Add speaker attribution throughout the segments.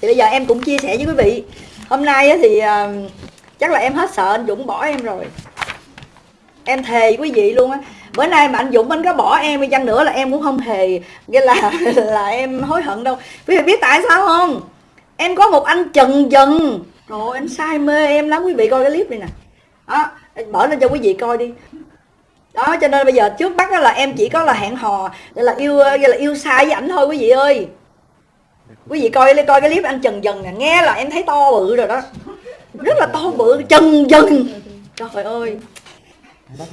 Speaker 1: thì bây giờ em cũng chia sẻ với quý vị. Hôm nay thì ờ, chắc là em hết sợ anh Dũng bỏ em rồi. Em thề quý vị luôn á. Bữa nay mà anh Dũng anh có bỏ em đi chăng nữa là em cũng không hề nghĩa là là em hối hận đâu. Quý vị biết tại sao không? Em có một anh trần dần rồi anh say mê em lắm. Quý vị coi cái clip này nè. Đó mở lên cho quý vị coi đi. Đó, cho nên bây giờ trước mắt là em chỉ có là hẹn hò là yêu ờ, là yêu sai với ảnh thôi, quý vị ơi quý vị coi lên coi cái clip anh trần dần nè nghe là em thấy to bự rồi đó. Rất là to bự trần dần. Trời ơi.
Speaker 2: Đó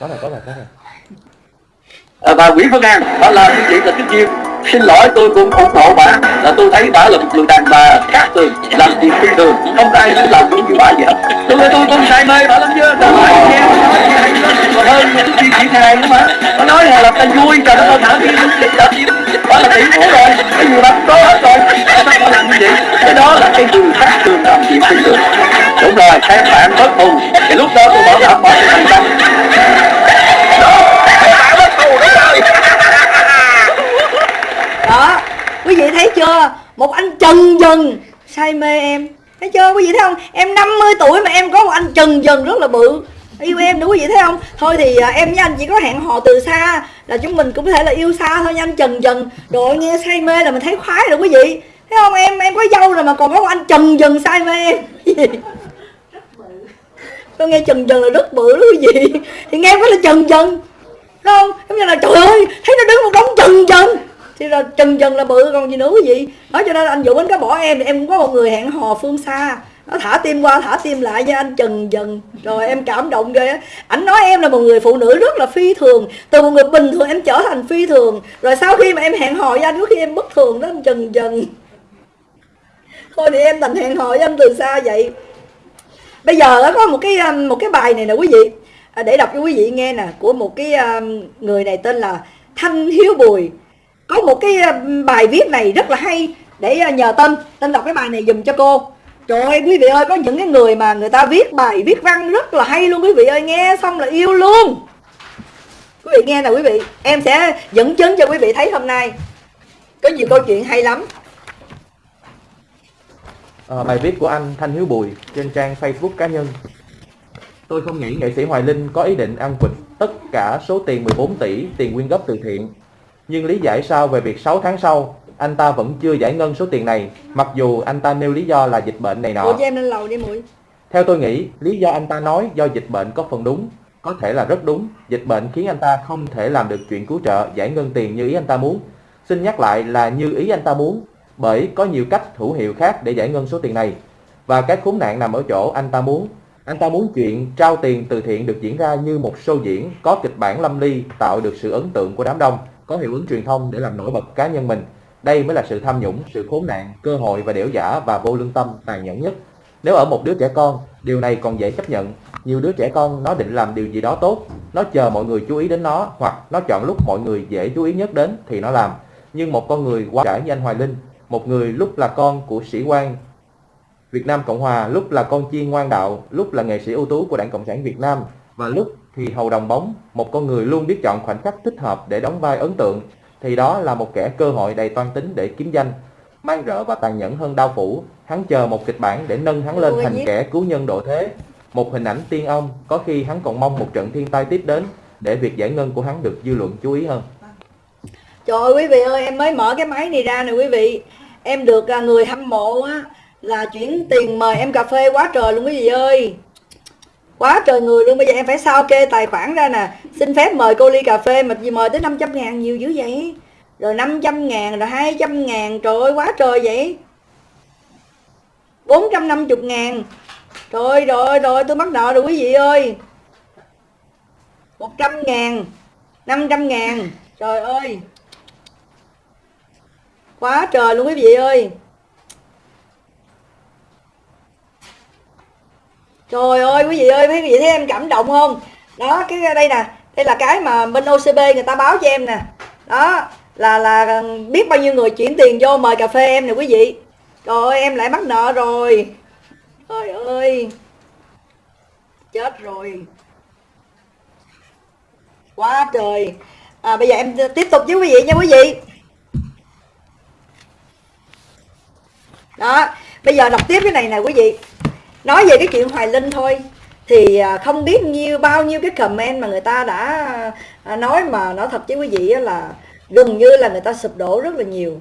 Speaker 2: rồi đó rồi đó rồi
Speaker 3: à, và Nguyễn Phương An đó là quý vị là tiếp viên xin lỗi tôi cũng ủng hộ bà. Là tôi thấy bà là một người đàn bà khác thường làm việc phi thường. Không ai muốn làm những như bà vậy hết. Tôi tôi tôi say mê bà lắm chưa bà nói nghe nó nói hay còn hơn những phim diễn hài nữa mà. Bà nói là làm ta vui trời đất ơi thả phim thả phim đó là tỷ phú rồi cái gì bà có hết rồi? Tại sao bà làm như vậy? Cái đó là cái người khác thường làm chuyện phi thường đúng rồi, các bạn bất thù thì lúc đó tôi bảo đảm bỏ thành công
Speaker 1: đó quý vị thấy chưa? Một anh trần dần. Say mê em. Thấy chưa? Quý vị thấy không? Em 50 tuổi mà em có một anh trần dần rất là bự yêu em đúng quý vị thấy không? Thôi thì à, em với anh chỉ có hẹn hò từ xa là chúng mình cũng có thể là yêu xa thôi nha anh trần dần rồi nghe say mê là mình thấy khoái rồi quý vị. Thấy không? Em em có dâu rồi mà còn có anh trần dần say mê em. Tôi nghe trần dần là rất bự đó quý vị. Thì nghe có là trần dần Đúng không? Giống như là trời ơi thấy nó đứng một đống trần dần thì là trần dần là bự còn gì nữa quý vị? Nói cho nên anh Vũ anh có bỏ em thì em cũng có một người hẹn hò phương xa nó thả tim qua, thả tim lại với anh chừng dần. Rồi em cảm động ghê á. Ảnh nói em là một người phụ nữ rất là phi thường. Từ một người bình thường em trở thành phi thường. Rồi sau khi mà em hẹn hò với anh, có khi em bất thường đó, anh chừng dần. Thôi thì em thành hẹn hò với anh từ xa vậy. Bây giờ có một cái um, một cái bài này nè quý vị. À, để đọc cho quý vị nghe nè, của một cái um, người này tên là thanh hiếu bùi. Có một cái um, bài viết này rất là hay để uh, nhờ tên. Tên đọc cái bài này dùm cho cô trời ơi quý vị ơi có những cái người mà người ta viết bài viết văn rất là hay luôn quý vị ơi. Nghe xong là yêu luôn. Quý vị nghe nè quý vị. Em sẽ dẫn chứng cho quý vị thấy hôm nay. Có nhiều câu chuyện hay lắm.
Speaker 2: À, bài viết của anh Thanh Hiếu Bùi trên trang Facebook cá nhân. Tôi không nghĩ nghệ sĩ Hoài Linh có ý định ăn quỵt tất cả số tiền 14 tỷ tiền quyên góp từ thiện. Nhưng lý giải sao về việc 6 tháng sau, anh ta vẫn chưa giải ngân số tiền này, mặc dù anh ta nêu lý do là dịch bệnh này
Speaker 1: Ủa
Speaker 2: nọ.
Speaker 1: cho em lên lầu đi muội
Speaker 2: Theo tôi nghĩ, lý do anh ta nói do dịch bệnh có phần đúng, có thể là rất đúng. Dịch bệnh khiến anh ta không thể làm được chuyện cứu trợ, giải ngân tiền như ý anh ta muốn. Xin nhắc lại là như ý anh ta muốn, bởi có nhiều cách hữu hiệu khác để giải ngân số tiền này. Và cái khốn nạn nằm ở chỗ anh ta muốn. Anh ta muốn chuyện trao tiền từ thiện được diễn ra như một show diễn, có kịch bản lâm ly, tạo được sự ấn tượng của đám đông, có hiệu ứng truyền thông để làm nổi bật cá nhân mình. Đây mới là sự tham nhũng, sự khốn nạn, cơ hội và đẻo giả và vô lương tâm tàn nhẫn nhất. Nếu ở một đứa trẻ con, điều này còn dễ chấp nhận. Nhiều đứa trẻ con nó định làm điều gì đó tốt, nó chờ mọi người chú ý đến nó hoặc nó chọn lúc mọi người dễ chú ý nhất đến thì nó làm. Nhưng một con người quá trải như anh Hoài Linh, một người lúc là con của sĩ quan Việt Nam Cộng Hòa, lúc là con chiên ngoan đạo, lúc là nghệ sĩ ưu tú của Đảng Cộng sản Việt Nam và lúc thì hầu đồng bóng, một con người luôn biết chọn khoảnh khắc thích hợp để đóng vai ấn tượng thì đó là một kẻ cơ hội đầy toan tính để kiếm danh. Mang rỡ và tàn nhẫn hơn đao phủ, hắn chờ một kịch bản để nâng hắn lên thành kẻ cứu nhân độ thế. Một hình ảnh tiên ông, có khi hắn còn mong một trận thiên tai tiếp đến để việc giải ngân của hắn được dư luận chú ý hơn.
Speaker 1: Trời ơi quý vị ơi em mới mở cái máy này ra nè quý vị Em được à, người hâm mộ á Là chuyển tiền mời em cà phê quá trời luôn quý vị ơi Quá trời người luôn, Bây giờ em phải sao kê tài khoản ra nè. Xin phép mời cô ly cà phê Mà gì mời tới 500 ngàn, nhiều dữ vậy? Rồi 500 ngàn rồi 200 ngàn, Trời ơi, quá trời vậy. 450 ngàn. Trời ơi rồi rồi tôi mắc nợ rồi quý vị ơi. 100 ngàn 500 ngàn. Trời ơi. Quá trời luôn quý vị ơi. Trời ơi quý vị ơi, quý vị thấy em cảm động không? Đó, cái đây nè, đây là cái mà bên OCB người ta báo cho em nè. Đó, là là ờ, biết bao nhiêu người chuyển tiền vô mời cà phê em nè quý vị. Trời ơi, em lại mắc nợ rồi. Trời ơi. Chết rồi. Quá trời. À, bây giờ em tiếp tục với quý vị nha quý vị. đó bây giờ đọc tiếp cái này nè quý vị nói về cái chuyện hoài linh thôi, thì à, không biết nhiêu, bao nhiêu cái comment mà người ta đã à, nói mà nói thật với quý vị là gần như là người ta sụp đổ rất là nhiều.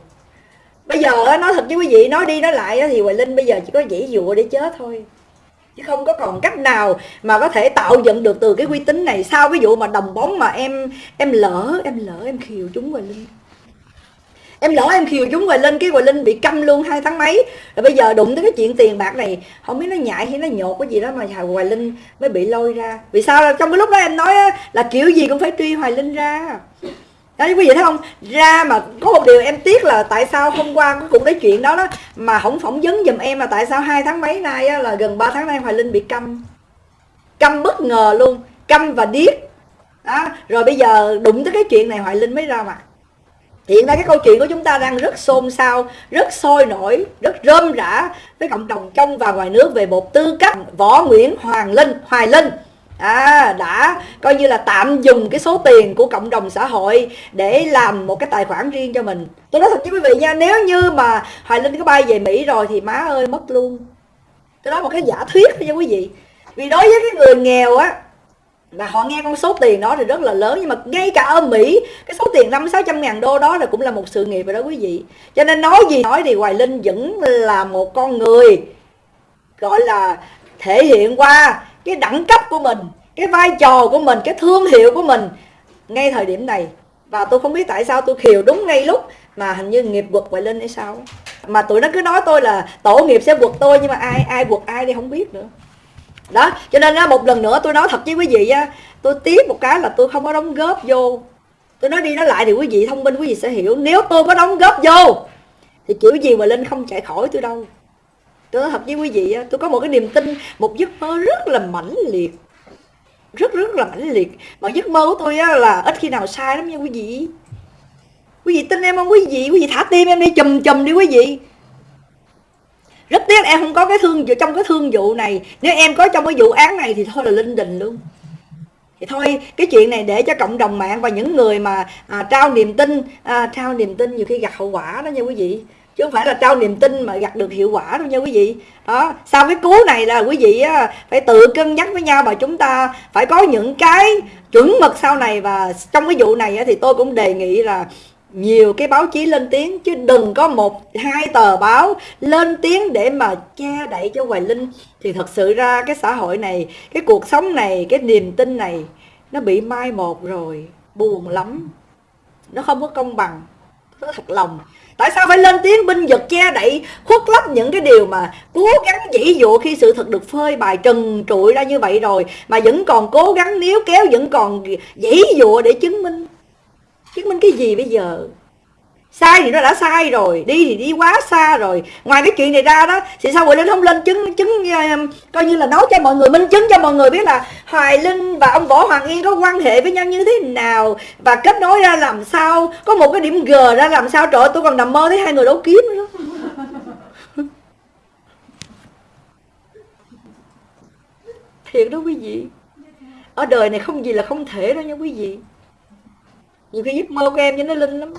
Speaker 1: Bây giờ nói thật với quý vị, nói đi nói lại thì hoài linh bây giờ chỉ có dãy dụa để chết thôi. Chứ không có còn cách nào mà có thể tạo dựng được từ cái uy tín này. Sau cái vụ mà đồng bóng mà em em lỡ em lỡ, em khiều chúng hoài linh? Em lỡ em khiều chúng hoài linh cái hoài linh bị câm luôn hai tháng mấy. Rồi bây giờ đụng tới cái chuyện tiền bạc này không biết nó nhại hay nó nhột cái gì đó mà hoài linh mới bị lôi ra. Vì sao? Trong cái lúc đó em nói là kiểu gì cũng phải truy hoài linh ra. Đó quý vị thấy không? Ra mà có một điều em tiếc là tại sao hôm qua cái cuộc nói chuyện đó đó mà không phỏng vấn giùm em là tại sao hai tháng mấy nay á, là gần 3 tháng nay hoài linh bị câm. Câm bất ngờ luôn câm và điếc. Đó. rồi bây giờ đụng tới cái chuyện này hoài linh mới ra mặt hiện nay cái câu chuyện của chúng ta đang rất xôn xao rất sôi nổi rất rơm rã với cộng đồng trong và ngoài nước về một tư cách võ nguyễn hoàng linh hoài linh. À, đã coi như là tạm dùng cái số tiền của cộng đồng xã hội để làm một cái tài khoản riêng cho mình. Tôi nói thật với quý vị nha nếu như mà hoài linh có bay về mỹ rồi thì má ơi mất luôn. Tôi nói một cái giả thuyết nha quý vị. Vì đối với cái người nghèo á là họ nghe con số tiền đó thì rất là lớn, nhưng mà ngay cả ở Mỹ, cái số tiền năm sáu trăm ngàn đô đó là cũng là một sự nghiệp rồi đó quý vị. Cho nên nói gì nói thì Hoài Linh vẫn là một con người, gọi là, thể hiện qua cái đẳng cấp của mình, cái vai trò của mình, cái thương hiệu của mình ngay thời điểm này. Và tôi không biết tại sao tôi khiều đúng ngay lúc mà hình như nghiệp quật Hoài Linh hay sao. Mà tụi nó cứ nói tôi là tổ nghiệp sẽ quật tôi, nhưng mà ai ai quật ai đi không biết nữa đó, cho nên á, một lần nữa tôi nói thật với quý vị á, tôi tiếp một cái là tôi không có đóng góp vô. Tôi nói đi nói lại thì quý vị thông minh, quý vị sẽ hiểu. Nếu tôi có đóng góp vô, thì kiểu gì mà linh không chạy khỏi tôi đâu. Tôi nói thật với quý vị á, tôi có một cái niềm tin, một giấc mơ rất là mãnh liệt. Rất rất là mãnh liệt. Mà giấc mơ của tôi á, là ít khi nào sai lắm nha quý vị. Quý vị tin em không quý vị? Quý vị thả tim em đi, chùm chùm đi quý vị rất tiếc em không có cái thương vụ trong cái thương vụ này nếu em có trong cái vụ án này thì thôi là linh đình luôn. Thì thôi cái chuyện này để cho cộng đồng mạng và những người mà à, trao niềm tin à, trao niềm tin nhiều khi gặt hậu quả đó nha quý vị. Chứ không phải là trao niềm tin mà gặt được hiệu quả đâu nha quý vị. Đó sau cái cú này là quý vị á, phải tự cân nhắc với nhau và chúng ta phải có những cái chuẩn mực sau này. Và trong cái vụ này á, thì tôi cũng đề nghị là nhiều cái báo chí lên tiếng, chứ đừng có một, hai tờ báo lên tiếng để mà che đậy cho hoài linh. Thì thật sự ra cái xã hội này, cái cuộc sống này, cái niềm tin này, nó bị mai một rồi, buồn lắm. Nó không có công bằng. Nó thật lòng. Tại sao phải lên tiếng binh vực che đậy, khuất lấp những cái điều mà cố gắng dĩ dụ khi sự thật được phơi bài trần trụi ra như vậy rồi, mà vẫn còn cố gắng níu kéo, vẫn còn dĩ dụ để chứng minh? Chứng minh cái gì bây giờ? Sai thì nó đã sai rồi đi thì đi quá xa rồi. Ngoài cái chuyện này ra đó thì sao Huệ Linh không lên chứng chứng uh, coi như là nói cho mọi người minh chứng cho mọi người biết là Hoài Linh và ông Võ Hoàng Yên có quan hệ với nhau như thế nào? Và kết nối ra làm sao? Có một cái điểm G ra làm sao trời ơi, tôi còn nằm mơ thấy hai người đấu kiếm nữa. Thiệt đó quý vị. Ở đời này không gì là không thể đâu nha quý vị nhiều khi giấc mơ của em cho nó linh lắm.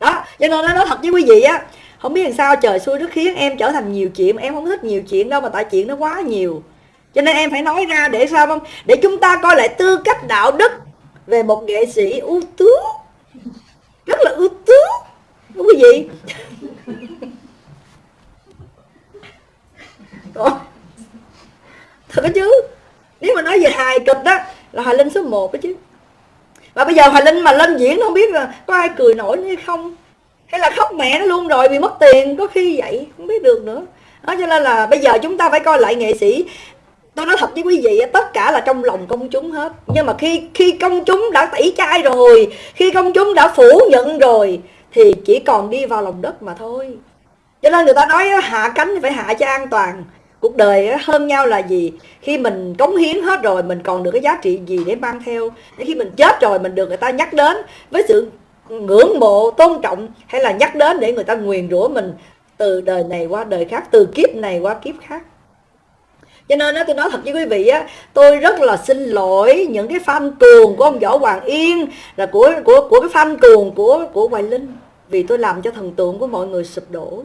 Speaker 1: Đó, cho nên nó nói thật với quý vị á, không biết làm sao trời xui nó khiến em trở thành nhiều chuyện, em không thích nhiều chuyện đâu mà tại chuyện nó quá nhiều. Cho nên em phải nói ra để sao không? Để chúng ta coi lại tư cách đạo đức về một nghệ sĩ ưu tú. Rất là ưu tú, đúng quý vị? Thật chứ? Nếu mà nói về hài kịch đó, là hài linh số 1 đó chứ và bây giờ hoài linh mà lên diễn không biết là có ai cười nổi hay không? Hay là khóc mẹ nó luôn rồi vì mất tiền, có khi vậy, không biết được nữa. Đó, cho nên là bây giờ chúng ta phải coi lại nghệ sĩ. Tôi nói thật với quý vị tất cả là trong lòng công chúng hết. Nhưng mà khi khi công chúng đã tẩy chay rồi, khi công chúng đã phủ nhận rồi, thì chỉ còn đi vào lòng đất mà thôi. Cho nên người ta nói hạ cánh phải hạ cho an toàn cuộc đời hơn nhau là gì? Khi mình cống hiến hết rồi mình còn được cái giá trị gì để mang theo? Để khi mình chết rồi mình được người ta nhắc đến với sự ngưỡng mộ tôn trọng hay là nhắc đến để người ta nguyền rủa mình từ đời này qua đời khác từ kiếp này qua kiếp khác? Cho nên đó, tôi nói thật với quý vị á tôi rất là xin lỗi những cái fan cuồng của ông võ hoàng yên là của của của cái fan cuồng của của hoài linh vì tôi làm cho thần tượng của mọi người sụp đổ.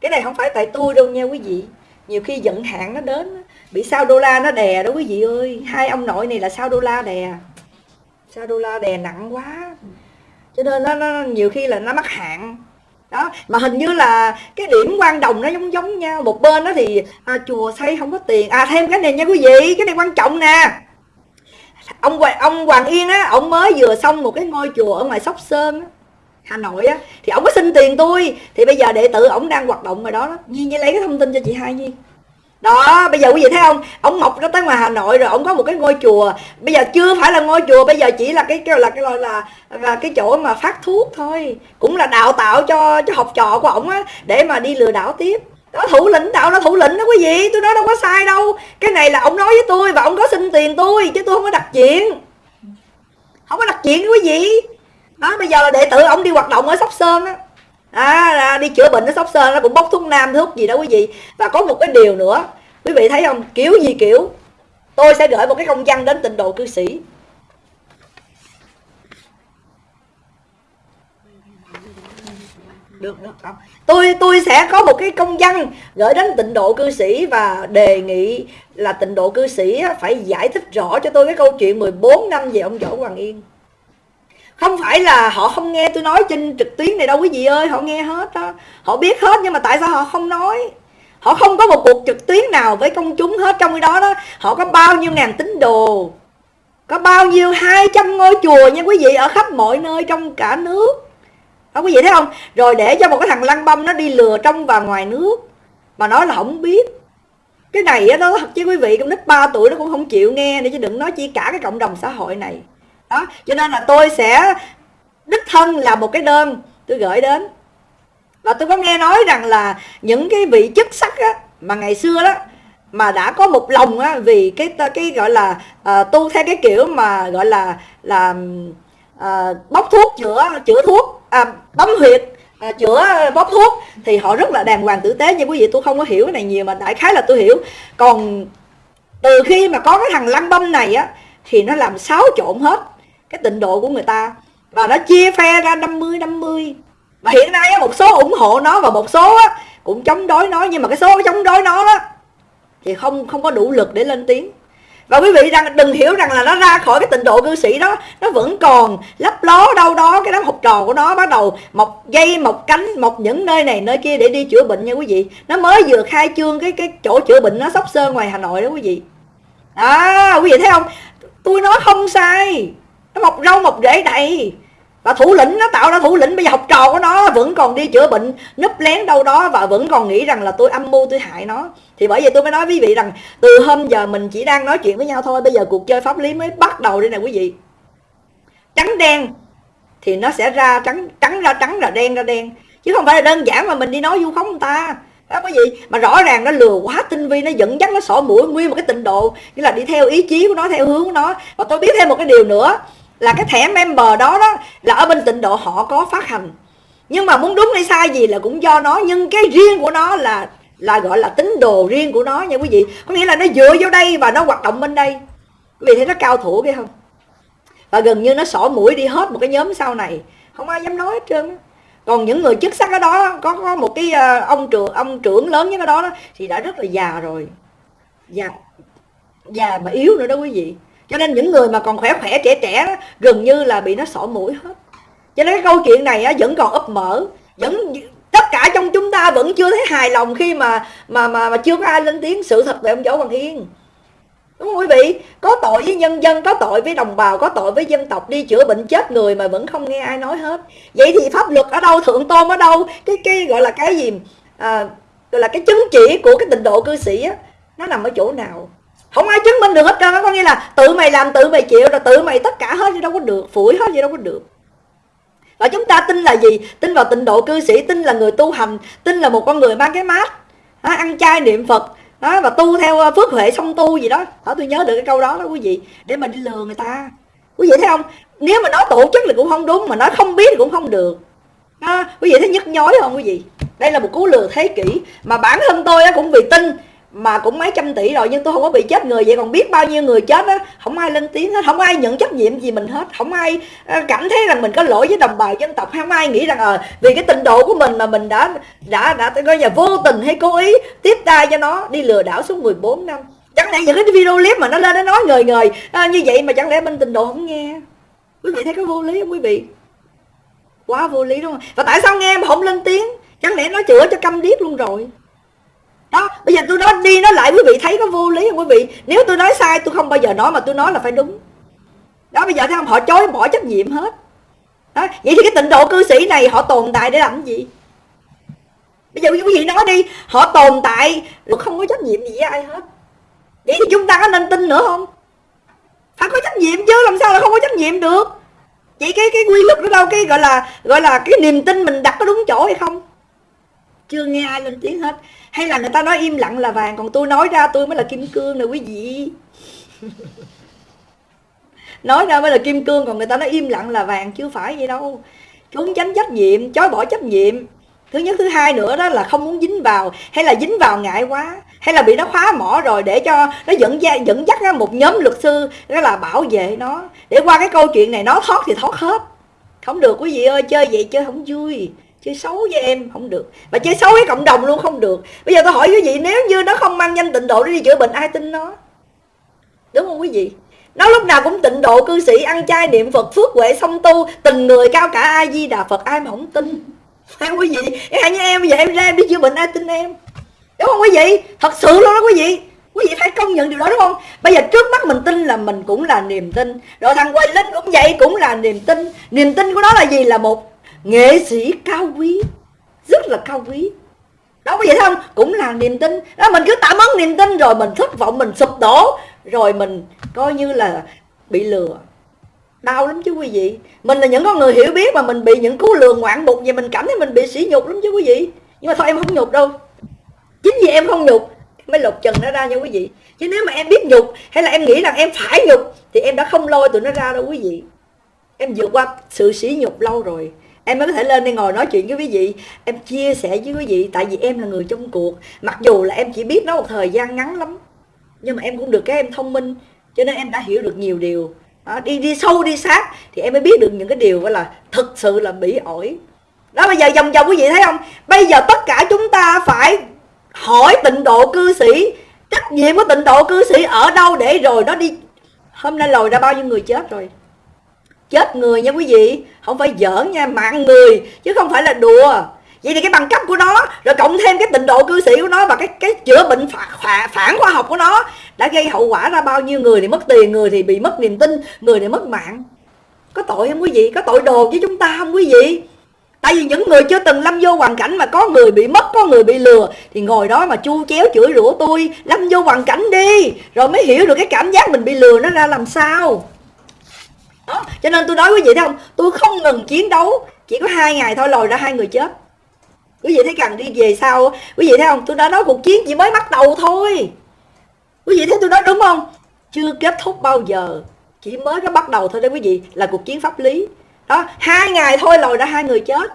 Speaker 1: Cái này không phải tại tôi đâu nha quý vị nhiều khi vận hạn nó đến bị sao đô la nó đè đó quý vị ơi. Hai ông nội này là sao đô la đè? Sao đô la đè nặng quá. Cho nên nó, nó nhiều khi là nó mắc hạn đó mà hình như là cái điểm quan đồng nó giống giống nhau. Một bên đó thì à, chùa xây không có tiền. À thêm cái này nha quý vị cái này quan trọng nè. Ông ông Hoàng Yên á ông mới vừa xong một cái ngôi chùa ở ngoài Sóc Sơn á. Hà Nội á thì ổng có xin tiền tôi. Thì bây giờ đệ tử ổng đang hoạt động rồi đó, đó. Nhi lấy cái thông tin cho chị hai Nhi. đó bây giờ quý vị thấy không? Ông mọc ra tới ngoài hà nội rồi ông có một cái ngôi chùa. Bây giờ chưa phải là ngôi chùa bây giờ chỉ là cái kêu là cái loại là là cái chỗ mà phát thuốc thôi. Cũng là đào tạo cho cho học trò của ổng á để mà đi lừa đảo tiếp. Đó thủ lĩnh đạo nó thủ lĩnh đó quý vị. Tôi nói đâu có sai đâu. Cái này là ông nói với tôi và ông có xin tiền tôi chứ tôi không có đặt chuyện. Không có đặt chuyện quý vị đó bây giờ là đệ tử ông đi hoạt động ở sóc sơn á. À, đi chữa bệnh ở sóc sơn nó cũng bốc thuốc nam thuốc gì đó quý vị. Và có một cái điều nữa quý vị thấy không? Kiểu gì kiểu? Tôi sẽ gửi một cái công văn đến tịnh độ cư sĩ. Được được không? Tôi tôi sẽ có một cái công văn gửi đến tịnh độ cư sĩ và đề nghị là tịnh độ cư sĩ phải giải thích rõ cho tôi cái câu chuyện 14 năm về ông Võ Hoàng Yên không phải là họ không nghe tôi nói trên trực tuyến này đâu quý vị ơi, họ nghe hết đó. Họ biết hết nhưng mà tại sao họ không nói? Họ không có một cuộc trực tuyến nào với công chúng hết trong cái đó đó. Họ có bao nhiêu ngàn tín đồ? Có bao nhiêu 200 ngôi chùa nha quý vị, ở khắp mọi nơi trong cả nước. Đó quý vị thấy không? Rồi để cho một cái thằng lăng băm nó đi lừa trong và ngoài nước. Mà nói là không biết. Cái này á, nó thật chứ quý vị con nít 3 tuổi nó cũng không chịu nghe nữa chứ đừng nói chi cả cái cộng đồng xã hội này đó cho nên là tôi sẽ đích thân là một cái đơn tôi gửi đến. Và tôi có nghe nói rằng là những cái vị chức sắc á, mà ngày xưa đó mà đã có một lòng á, vì cái cái gọi là uh, tu theo cái kiểu mà gọi là là ờ, uh, bóc thuốc chữa chữa thuốc à, bấm huyệt à, chữa bóp thuốc thì họ rất là đàng hoàng tử tế. Nhưng quý vị tôi không có hiểu cái này nhiều mà đại khái là tôi hiểu. Còn từ khi mà có cái thằng lăng băm này á thì nó làm xáo trộn hết cái tịnh độ của người ta. Và nó chia phe ra 50 50 và hiện nay một số ủng hộ nó và một số cũng chống đối nó. Nhưng mà cái số chống đối nó đó, thì không không có đủ lực để lên tiếng. Và quý vị rằng đừng hiểu rằng là nó ra khỏi cái tịnh độ cư sĩ đó nó vẫn còn lấp ló đâu đó cái đám học trò của nó bắt đầu mọc dây mọc cánh mọc những nơi này nơi kia để đi chữa bệnh nha quý vị. Nó mới vừa khai trương cái cái chỗ chữa bệnh nó sóc sơn ngoài hà nội đó quý vị. À quý vị thấy không? Tôi nói không sai nó mọc râu mọc rễ đầy. Và thủ lĩnh nó tạo ra thủ lĩnh, bây giờ học trò của nó vẫn còn đi chữa bệnh núp lén đâu đó và vẫn còn nghĩ rằng là tôi âm mưu, tôi hại nó. Thì bởi vậy tôi mới nói với quý vị rằng, từ hôm giờ mình chỉ đang nói chuyện với nhau thôi, bây giờ cuộc chơi pháp lý mới bắt đầu đây nè quý vị. Trắng đen thì nó sẽ ra trắng trắng ra trắng ra đen ra đen. Chứ không phải là đơn giản mà mình đi nói vu khống người ta đó quý vị mà rõ ràng nó lừa quá, tinh vi, nó dẫn dắt, nó sổ mũi nguyên một cái tịnh độ như là đi theo ý chí của nó, theo hướng của nó. Và tôi biết thêm một cái điều nữa, là cái thẻ member đó đó, là ở bên tịnh độ họ có phát hành. Nhưng mà muốn đúng hay sai gì là cũng do nó, nhưng cái riêng của nó là là gọi là tín đồ riêng của nó nha quý vị. Có nghĩa là nó dựa vô đây và nó hoạt động bên đây. Quý vị thấy nó cao thủ cái không? Và gần như nó sổ mũi đi hết một cái nhóm sau này. Không ai dám nói hết trơn còn những người chức sắc ở đó có có một cái ờ, ông trưởng ông trưởng lớn nhất ở đó, đó thì đã rất là già rồi. Già già mà yếu nữa đó quý vị. Cho nên những người mà còn khỏe khỏe trẻ trẻ đó, gần như là bị nó sổ mũi hết. Cho nên cái câu chuyện này á, vẫn còn ấp mở. Vẫn tất cả trong chúng ta vẫn chưa thấy hài lòng khi mà mà mà, mà chưa có ai lên tiếng sự thật về ông võ hoàng yên đúng không quý vị? Có tội với nhân dân có tội với đồng bào có tội với dân tộc đi chữa bệnh chết người mà vẫn không nghe ai nói hết. Vậy thì pháp luật ở đâu thượng tôn ở đâu? Cái cái gọi là cái gì? À, gọi là cái chứng chỉ của cái tình độ cư sĩ á nó nằm ở chỗ nào? Không ai chứng minh được hết trơn có nghĩa là tự mày làm tự mày chịu rồi tự mày tất cả hết gì đâu có được phủi hết gì đâu có được. Và chúng ta tin là gì? Tin vào tịnh độ cư sĩ tin là người tu hành tin là một con người mang cái mát à, ăn chay niệm phật đó và tu theo ờ, phước huệ song tu gì đó. Đó tôi nhớ được cái câu đó đó quý vị. Để mà đi lừa người ta. Quý vị thấy không? Nếu mà nói tổ chức thì cũng không đúng mà nói không biết thì cũng không được. Đó, quý vị thấy nhức nhói không quý vị? Đây là một cú lừa thế kỷ mà bản thân tôi cũng vì tin mà cũng mấy trăm tỷ rồi nhưng tôi không có bị chết người vậy. Còn biết bao nhiêu người chết á không ai lên tiếng hết không ai nhận trách nhiệm gì mình hết. Không ai ờ, cảm thấy rằng mình có lỗi với đồng bào dân tộc. Không ai nghĩ rằng ờ vì cái tình độ của mình mà mình đã đã đã coi là vô tình hay cố ý tiếp tay cho nó đi lừa đảo suốt 14 năm. Chẳng lẽ những cái video clip mà nó lên nó nói người người à, ờ, như vậy mà chẳng lẽ bên tình độ không nghe? Quý vị thấy có vô lý không quý vị? Quá vô lý đúng không? Và tại sao nghe mà không lên tiếng? Chẳng lẽ nó chữa cho câm điếc luôn rồi? Đó, bây giờ tôi nói đi nói lại quý vị thấy có vô lý không quý vị? Nếu tôi nói sai tôi không bao giờ nói mà tôi nói là phải đúng. Đó, bây giờ thấy không? Họ chối, bỏ trách nhiệm hết. Đó, vậy thì cái tịnh độ cư sĩ này họ tồn tại để làm gì? Bây giờ quý vị nói đi, họ tồn tại không có trách nhiệm gì với ai hết. Vậy thì chúng ta có nên tin nữa không? Phải có trách nhiệm chứ, làm sao là không có trách nhiệm được? Vậy cái cái quy luật đó đâu? Cái gọi là gọi là cái niềm tin mình đặt có đúng chỗ hay không? Chưa nghe ai lên tiếng hết. Hay là người ta nói im lặng là vàng, còn tôi nói ra tôi mới là kim cương nè quý vị. Nói ra mới là kim cương, còn người ta nói im lặng là vàng chứ phải vậy đâu. Trốn tránh trách nhiệm, chối bỏ trách nhiệm. Thứ nhất, thứ hai nữa đó là không muốn dính vào, hay là dính vào ngại quá, hay là bị nó khóa mỏ rồi để cho nó dẫn ra dẫn dắt ra một nhóm luật sư, đó là bảo vệ nó. Để qua cái câu chuyện này, nó thoát thì thoát hết. Không được, quý vị ơi, chơi vậy chơi không vui chơi xấu với em, không được. Và chơi xấu với cộng đồng luôn, không được. Bây giờ tôi hỏi quý vị, nếu như nó không mang danh tịnh độ để đi chữa bệnh, ai tin nó? Đúng không quý vị? Nó lúc nào cũng tịnh độ, cư sĩ, ăn chay, niệm phật, phước huệ, song tu, tình người cao cả, ai di đà phật, ai mà không tin. Phải quý vị, em như em, bây giờ em ra em đi chữa bệnh, ai tin em? Đúng không quý vị? Thật sự luôn đó quý vị. Quý vị phải công nhận điều đó, đúng không? Bây giờ trước mắt mình tin là mình cũng là niềm tin. Rồi thằng quay linh cũng vậy, cũng là niềm tin. Niềm tin của nó là gì? Là một nghệ sĩ cao quý, rất là cao quý. Đó, có vậy không? Cũng là niềm tin. Đó, mình cứ tạm ơn niềm tin rồi mình thất vọng, mình sụp đổ, rồi mình coi như là bị lừa. Đau lắm chứ quý vị. Mình là những con người hiểu biết mà mình bị những cú lừa ngoạn mục vậy mình cảm thấy mình bị sỉ nhục lắm chứ quý vị. Nhưng mà thôi, em không nhục đâu. Chính vì em không nhục mới lột trần nó ra nha quý vị. Chứ nếu mà em biết nhục, hay là em nghĩ rằng em phải nhục, thì em đã không lôi tụi nó ra đâu quý vị. Em vượt qua sự sỉ nhục lâu rồi em mới có thể lên đây ngồi nói chuyện với quý vị. Em chia sẻ với quý vị tại vì em là người trong cuộc. Mặc dù là em chỉ biết nó một thời gian ngắn lắm nhưng mà em cũng được cái em thông minh cho nên em đã hiểu được nhiều điều. Đó, đi đi sâu đi sát thì em mới biết được những cái điều gọi là thực sự là bỉ ổi. Đó bây giờ vòng vòng quý vị thấy không? Bây giờ tất cả chúng ta phải hỏi tịnh độ cư sĩ. Trách nhiệm của tịnh độ cư sĩ ở đâu để rồi nó đi. Hôm nay lòi ra bao nhiêu người chết rồi? Chết người nha quý vị. Không phải giỡn nha mạng người chứ không phải là đùa. Vậy thì cái bằng cấp của nó rồi cộng thêm cái tình độ cư sĩ của nó và cái cái chữa bệnh phản, phản khoa học của nó đã gây hậu quả ra bao nhiêu người thì mất tiền người thì bị mất niềm tin người thì mất mạng. Có tội không quý vị? Có tội đồ với chúng ta không quý vị? Tại vì những người chưa từng lâm vô hoàn cảnh mà có người bị mất có người bị lừa thì ngồi đó mà chu chéo chửi rủa tôi lâm vô hoàn cảnh đi rồi mới hiểu được cái cảm giác mình bị lừa nó ra làm sao đó, cho nên tôi nói quý vị thấy không? Tôi không ngừng chiến đấu, chỉ có hai ngày thôi lòi ra hai người chết. Quý vị thấy cần đi về sau quý vị thấy không? Tôi đã nói cuộc chiến chỉ mới bắt đầu thôi. Quý vị thấy tôi nói đúng không? Chưa kết thúc bao giờ, chỉ mới có bắt đầu thôi đấy quý vị, là cuộc chiến pháp lý. Đó, hai ngày thôi lòi ra hai người chết.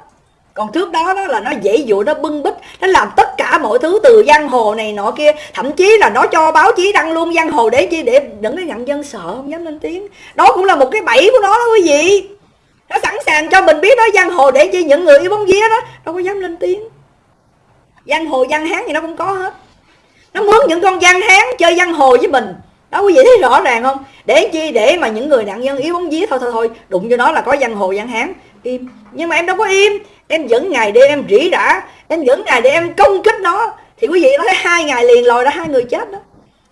Speaker 1: Còn trước đó đó là nó dễ dụ nó bưng bít, nó làm tất cả mọi thứ, từ giang hồ này nọ kia, thậm chí là nó cho báo chí đăng luôn giang hồ để chi, để đừng cái nhận dân sợ, không dám lên tiếng. Đó cũng là một cái bẫy của nó đó quý vị. Nó sẵn sàng cho mình biết đó, giang hồ để chi những người yêu bóng vía đó, đâu có dám lên tiếng. Giang hồ, giang hán gì nó cũng có hết. Nó mướn những con giang hán chơi giang hồ với mình. Đó, quý vị thấy rõ ràng không? Để chi, để mà những người nạn nhân yếu bóng vía, thôi thôi thôi, đụng cho nó là có giang hồ, giang hán. Im. Nhưng mà em đâu có im em dẫn ngày đêm em rỉ rả, em dẫn ngày đêm em công kích nó. Thì quý vị thấy hai ngày liền lòi ra hai người chết đó.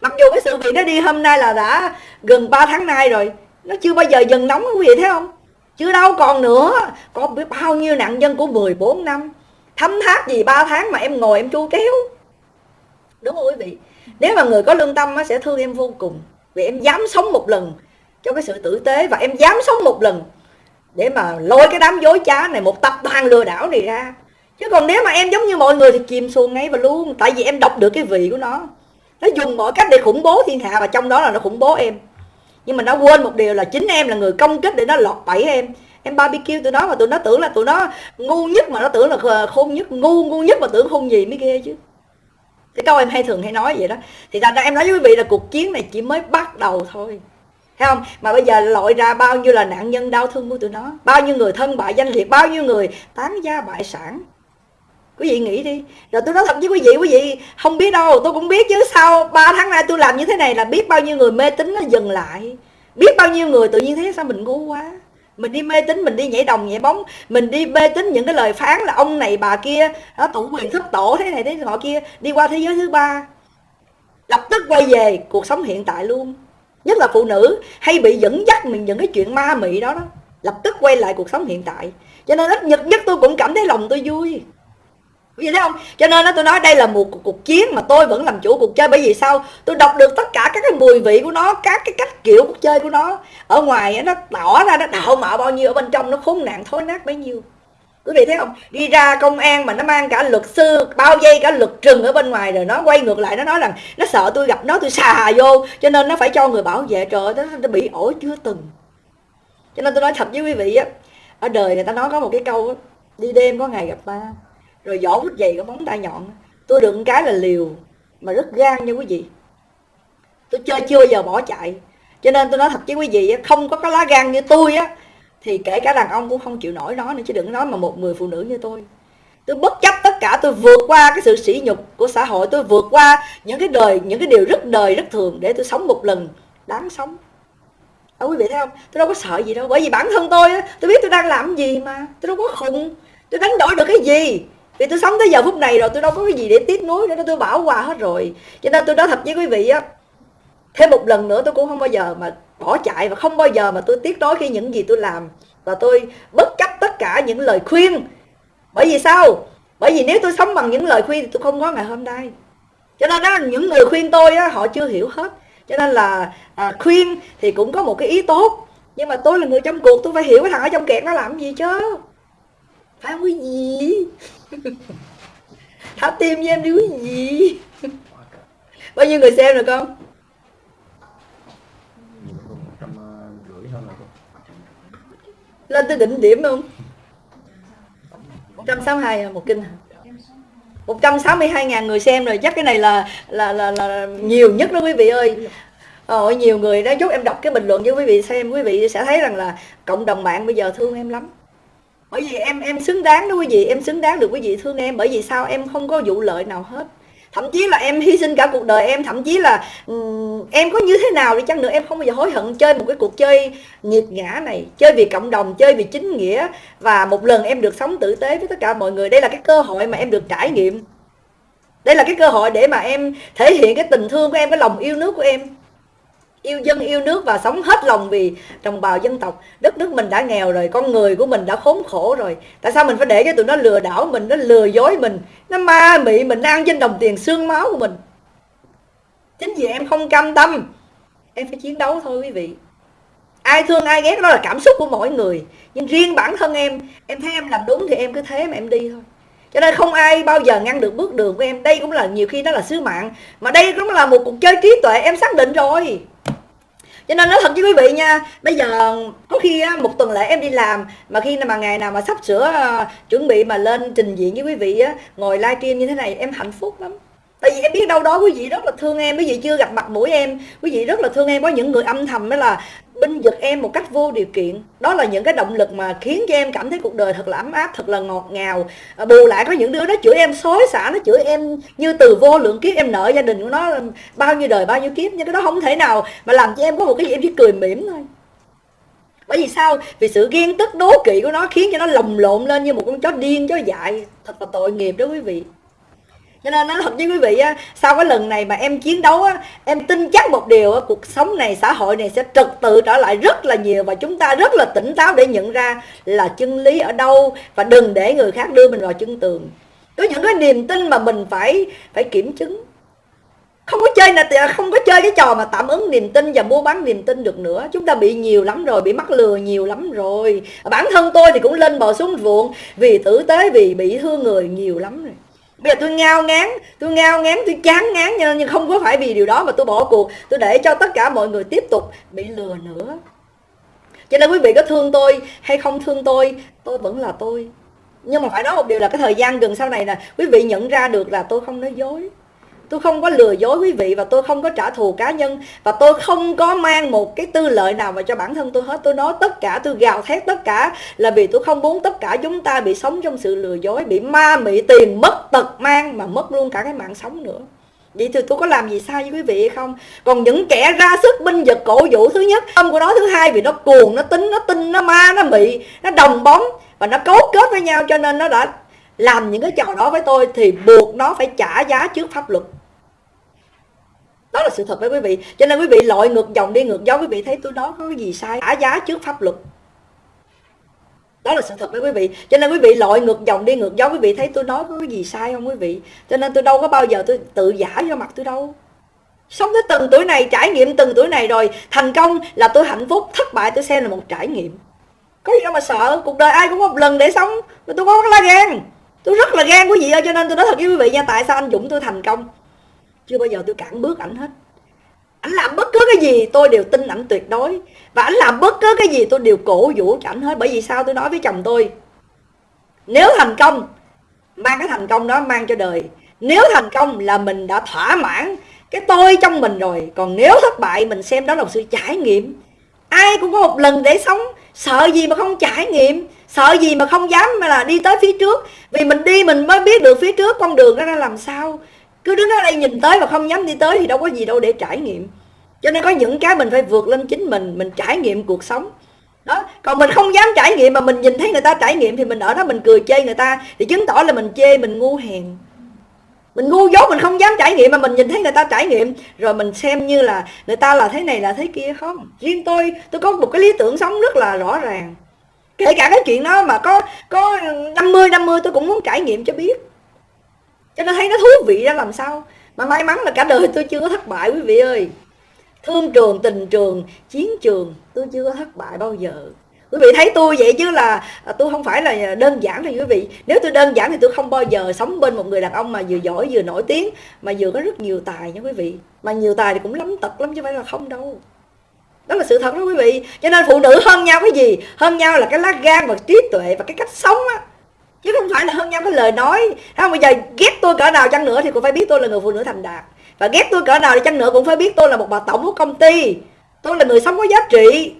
Speaker 1: Mặc dù cái sự việc nó đi hôm nay là đã gần 3 tháng nay rồi, nó chưa bao giờ dần nóng quý vị thấy không? Chưa đâu còn nữa. Có biết bao nhiêu nạn nhân của 14 năm, thấm tháp gì 3 tháng mà em ngồi em chu kéo. Đúng không quý vị? Nếu mà người có lương tâm nó sẽ thương em vô cùng. Vì em dám sống một lần cho cái sự tử tế và em dám sống một lần để mà lôi cái đám dối trá này, một tập đoàn lừa đảo này ra. Chứ còn nếu mà em giống như mọi người thì chìm xuồng ngay và luôn. Tại vì em đọc được cái vị của nó. Nó dùng mọi cách để khủng bố thiên hạ và trong đó là nó khủng bố em. Nhưng mà nó quên một điều là chính em là người công kích để nó lọt bẫy em. Em barbecue tụi nó mà tụi nó tưởng là tụi nó ngu nhất mà nó tưởng là ờ, khôn nhất, ngu ngu nhất mà tưởng khôn gì mới ghê chứ. Cái câu em hay thường hay nói vậy đó. Thì thành ra em nói với quý vị là cuộc chiến này chỉ mới bắt đầu thôi thấy không? Mà bây giờ lội ra bao nhiêu là nạn nhân đau thương của tụi nó? Bao nhiêu người thân bại danh liệt? Bao nhiêu người tán gia bại sản? Quý vị nghĩ đi. Rồi tôi nói thật với quý vị quý vị không biết đâu. Tôi cũng biết chứ. Sau 3 tháng nay tôi làm như thế này là biết bao nhiêu người mê tín nó dừng lại. Biết bao nhiêu người tự nhiên thấy sao mình ngu quá. Mình đi mê tín, mình đi nhảy đồng nhảy bóng, mình đi mê tín những cái lời phán là ông này bà kia, đó, tụ quyền thất tổ thế này thế họ kia, đi qua thế giới thứ ba. Lập tức quay về cuộc sống hiện tại luôn nhất là phụ nữ hay bị dẫn dắt mình những cái chuyện ma mị đó đó lập tức quay lại cuộc sống hiện tại cho nên ít nhất nhất tôi cũng cảm thấy lòng tôi vui vì thế không? Cho nên đó tôi nói đây là một cuộc, cuộc chiến mà tôi vẫn làm chủ cuộc chơi bởi vì sao? Tôi đọc được tất cả các cái mùi vị của nó, các cái cách kiểu cuộc chơi của nó. Ở ngoài nó tỏ ra nó đạo mạo bao nhiêu ở bên trong nó khốn nạn thối nát bấy nhiêu. Quý vị thấy không? Đi ra công an mà nó mang cả luật sư, bao dây cả luật trừng ở bên ngoài rồi nó quay ngược lại nó nói rằng nó sợ tôi gặp nó tôi xà vô cho nên nó phải cho người bảo vệ trời ơi, nó bị ổ chưa từng. Cho nên tôi nói thật với quý vị á, ở đời người ta nói có một cái câu á, đi đêm có ngày gặp ba rồi vỏ quýt dày có móng tay nhọn tôi được cái là liều mà rất gan nha quý vị tôi chơi chưa giờ bỏ chạy cho nên tôi nói thật với quý vị không có cái lá gan như tôi á thì kể cả đàn ông cũng không chịu nổi nó nữa, chứ đừng nói mà một người phụ nữ như tôi. Tôi bất chấp tất cả, tôi vượt qua cái sự sỉ nhục của xã hội, tôi vượt qua những cái đời, những cái điều rất đời, rất thường để tôi sống một lần đáng sống. Ở quý vị thấy không? Tôi đâu có sợ gì đâu, bởi vì bản thân tôi tôi biết tôi đang làm gì mà, tôi đâu có khùng, tôi đánh đổi được cái gì. Vì tôi sống tới giờ phút này rồi, tôi đâu có cái gì để tiếc nuối nữa, tôi bảo qua hết rồi. Cho nên tôi nói thật với quý vị á, thêm một lần nữa tôi cũng không bao giờ mà bỏ chạy và không bao giờ mà tôi tiếc nuối khi những gì tôi làm. Và tôi bất chấp tất cả những lời khuyên. Bởi vì sao? Bởi vì nếu tôi sống bằng những lời khuyên thì tôi không có ngày hôm nay. Cho nên đó những người khuyên tôi á, họ chưa hiểu hết. Cho nên là à, khuyên thì cũng có một cái ý tốt. Nhưng mà tôi là người trong cuộc tôi phải hiểu cái thằng ở trong kẹt nó làm gì chứ. Phải không quý gì thả tim với em đi quý gì bao nhiêu người xem rồi con? Lên tới đỉnh điểm không 162 là một kinh 162 ngàn người xem rồi chắc cái này là là là, là nhiều nhất đó quý vị ơi. Ờ, nhiều người đã chúc em đọc cái bình luận cho quý vị xem quý vị sẽ thấy rằng là cộng đồng mạng bây giờ thương em lắm. Bởi vì em em xứng đáng đó quý vị em xứng đáng được quý vị thương em bởi vì sao? Em không có vụ lợi nào hết thậm chí là em hy sinh cả cuộc đời em thậm chí là um, em có như thế nào đi chăng nữa em không bao giờ hối hận chơi một cái cuộc chơi nghiệt ngã này chơi vì cộng đồng chơi vì chính nghĩa. Và một lần em được sống tử tế với tất cả mọi người đây là cái cơ hội mà em được trải nghiệm. Đây là cái cơ hội để mà em thể hiện cái tình thương của em cái lòng yêu nước của em yêu dân yêu nước và sống hết lòng vì đồng bào dân tộc. Đất nước mình đã nghèo rồi, con người của mình đã khốn khổ rồi. Tại sao mình phải để cho tụi nó lừa đảo mình, nó lừa dối mình? Nó ma mị mình ăn trên đồng tiền xương máu của mình. Chính vì em không cam tâm, em phải chiến đấu thôi quý vị. Ai thương ai ghét đó là cảm xúc của mỗi người. Nhưng riêng bản thân em em thấy em làm đúng thì em cứ thế mà em đi thôi. Cho nên không ai bao giờ ngăn được bước đường của em. Đây cũng là, nhiều khi đó là sứ mạng. Mà đây cũng là một cuộc chơi trí tuệ, em xác định rồi cho nên nói thật với quý vị nha bây giờ có khi một tuần lễ em đi làm mà khi mà ngày nào mà sắp sửa uh, chuẩn bị mà lên trình diện với quý vị á ngồi livestream như thế này em hạnh phúc lắm tại vì em biết đâu đó quý vị rất là thương em quý vị chưa gặp mặt mũi em quý vị rất là thương em. Có những người âm thầm đó là binh vực em một cách vô điều kiện. Đó là những cái động lực mà khiến cho em cảm thấy cuộc đời thật là ấm áp thật là ngọt ngào. À, bù lại có những đứa nó chửi em xối xả nó chửi em như từ vô lượng kiếp. Em nợ gia đình của nó bao nhiêu đời bao nhiêu kiếp nhưng cái đó không thể nào mà làm cho em có một cái gì em chỉ cười mỉm thôi. Bởi vì sao? Vì sự ghen tức đố kỵ của nó khiến cho nó lồng lộn lên như một con chó điên chó dại. Thật là tội nghiệp đó quý vị cho nên nói thật với quý vị á, sau cái lần này mà em chiến đấu á, em tin chắc một điều á, cuộc sống này, xã hội này sẽ trật tự trở lại rất là nhiều và chúng ta rất là tỉnh táo để nhận ra là chân lý ở đâu và đừng để người khác đưa mình vào chân tường. Có những cái niềm tin mà mình phải phải kiểm chứng. Không có chơi là không có chơi cái trò mà tạm ứng niềm tin và mua bán niềm tin được nữa. Chúng ta bị nhiều lắm rồi, bị mắc lừa nhiều lắm rồi. Bản thân tôi thì cũng lên bò xuống ruộng vì tử tế, vì bị thương người nhiều lắm rồi bây giờ tôi ngao ngán, tôi ngao ngán, tôi chán ngán nhưng nhưng không có phải vì điều đó mà tôi bỏ cuộc. Tôi để cho tất cả mọi người tiếp tục bị lừa nữa. Cho nên quý vị có thương tôi hay không thương tôi tôi vẫn là tôi. Nhưng mà phải nói một điều là cái thời gian gần sau này là quý vị nhận ra được là tôi không nói dối tôi không có lừa dối quý vị và tôi không có trả thù cá nhân và tôi không có mang một cái tư lợi nào vào cho bản thân tôi hết. Tôi nói tất cả tôi gào thét tất cả là vì tôi không muốn tất cả chúng ta bị sống trong sự lừa dối bị ma mị tiền mất tật mang mà mất luôn cả cái mạng sống nữa. Vậy thì tôi có làm gì sai với quý vị hay không? Còn những kẻ ra sức binh vực cổ vũ Thứ nhất tâm của nó thứ hai vì nó cuồng Nó tính, nó tinh, nó ma, nó mị Nó đồng bóng Và nó cấu kết với nhau Cho nên nó đã làm những cái trò đó với tôi Thì buộc nó phải trả giá trước pháp luật đó là sự thật với quý vị. Cho nên quý vị lội ngược dòng đi, ngược gió quý vị thấy tôi nói có cái gì sai, trả giá trước pháp luật. Đó là sự thật với quý vị. Cho nên quý vị lội ngược dòng đi, ngược gió quý vị thấy tôi nói có cái gì sai không quý vị? Cho nên tôi đâu có bao giờ tôi tự giả cho mặt tôi đâu. Sống tới từng tuổi này, trải nghiệm từng tuổi này rồi, thành công là tôi hạnh phúc, thất bại tôi xem là một trải nghiệm. Có gì đâu mà sợ, cuộc đời ai cũng có một lần để sống tôi có là gan tôi rất là gan quý vị ơi cho nên tôi nói thật với quý vị nha, tại sao anh dũng tôi thành công? Chưa bao giờ tôi cản bước ảnh hết. Ảnh làm bất cứ cái gì, tôi đều tin ảnh tuyệt đối. Và ảnh làm bất cứ cái gì, tôi đều cổ vũ cho ảnh hết. Bởi vì sao tôi nói với chồng tôi? Nếu thành công, mang cái thành công đó mang cho đời. Nếu thành công là mình đã thỏa mãn cái tôi trong mình rồi. Còn nếu thất bại, mình xem đó là một sự trải nghiệm. Ai cũng có một lần để sống. Sợ gì mà không trải nghiệm? Sợ gì mà không dám mà là đi tới phía trước? Vì mình đi, mình mới biết được phía trước con đường đó ra làm sao cứ đứng ở đây nhìn tới và không dám đi tới thì đâu có gì đâu để trải nghiệm. Cho nên có những cái mình phải vượt lên chính mình mình trải nghiệm cuộc sống. Đó, còn mình không dám trải nghiệm mà mình nhìn thấy người ta trải nghiệm thì mình ở đó mình cười chê người ta, thì chứng tỏ là mình chê, mình ngu hèn. Mình ngu dốt, mình không dám trải nghiệm mà mình nhìn thấy người ta trải nghiệm, rồi mình xem như là người ta là thế này là thế kia không? Riêng tôi tôi có một cái lý tưởng sống rất là rõ ràng. Kể cả cái chuyện đó mà có có 50 50 tôi cũng muốn trải nghiệm cho biết cho nên thấy nó thú vị ra làm sao? Mà may mắn là cả đời tôi chưa có thất bại quý vị ơi. Thương trường, tình trường, chiến trường, tôi chưa có thất bại bao giờ. Quý vị thấy tôi vậy chứ là à, tôi không phải là đơn giản thôi quý vị. Nếu tôi đơn giản thì tôi không bao giờ sống bên một người đàn ông mà vừa giỏi vừa nổi tiếng, mà vừa có rất nhiều tài nha quý vị. Mà nhiều tài thì cũng lắm tật lắm chứ phải là không đâu. Đó là sự thật đó quý vị. Cho nên phụ nữ hơn nhau cái gì? Hơn nhau là cái lá gan và trí tuệ và cái cách sống á chứ không phải là hơn nhau cái lời nói. Không bây giờ ghét tôi cỡ nào chăng nữa thì cũng phải biết tôi là người phụ nữ thành đạt. Và ghét tôi cỡ nào thì chăng nữa cũng phải biết tôi là một bà tổng của công ty. Tôi là người sống có giá trị.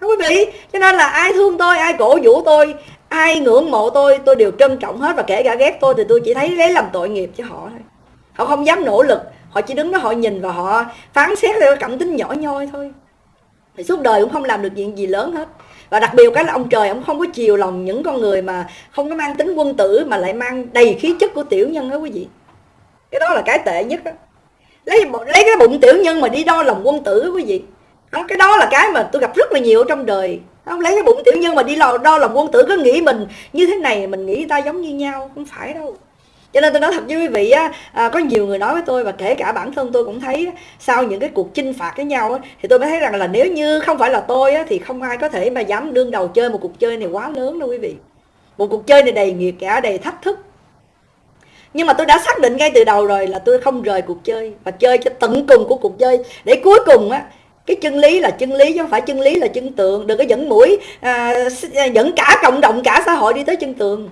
Speaker 1: Không quý vị, cho nên là ai thương tôi, ai cổ vũ tôi, ai ngưỡng mộ tôi tôi đều trân trọng hết. Và kể cả ghét tôi thì tôi chỉ thấy lấy làm tội nghiệp cho họ thôi. Họ không dám nỗ lực. Họ chỉ đứng đó họ nhìn và họ phán xét theo cảm tính nhỏ nhoi thôi. Thì suốt đời cũng không làm được chuyện gì lớn hết và đặc biệt cái là ông trời ông không có chiều lòng những con người mà không có mang tính quân tử mà lại mang đầy khí chất của tiểu nhân đó quý vị. Cái đó là cái tệ nhất đó lấy lấy cái bụng tiểu nhân mà đi đo lòng quân tử quý vị. Đó, cái đó là cái mà tôi gặp rất là nhiều trong đời. Không lấy cái bụng tiểu nhân mà đi đo, đo lòng quân tử cứ nghĩ mình như thế này mình nghĩ ta giống như nhau không phải đâu cho nên tôi nói thật với quý vị á à, có nhiều người nói với tôi và kể cả bản thân tôi cũng thấy sau những cái cuộc chinh phạt với nhau á, thì tôi mới thấy rằng là nếu như không phải là tôi á, thì không ai có thể mà dám đương đầu chơi một cuộc chơi này quá lớn đâu quý vị. Một cuộc chơi này đầy nghiệt cả đầy thách thức. Nhưng mà tôi đã xác định ngay từ đầu rồi là tôi không rời cuộc chơi và chơi cho tận cùng của cuộc chơi. Để cuối cùng á cái chân lý là chân lý chứ không phải chân lý là chân tượng. Đừng có dẫn mũi à, dẫn cả cộng đồng cả xã hội đi tới chân tường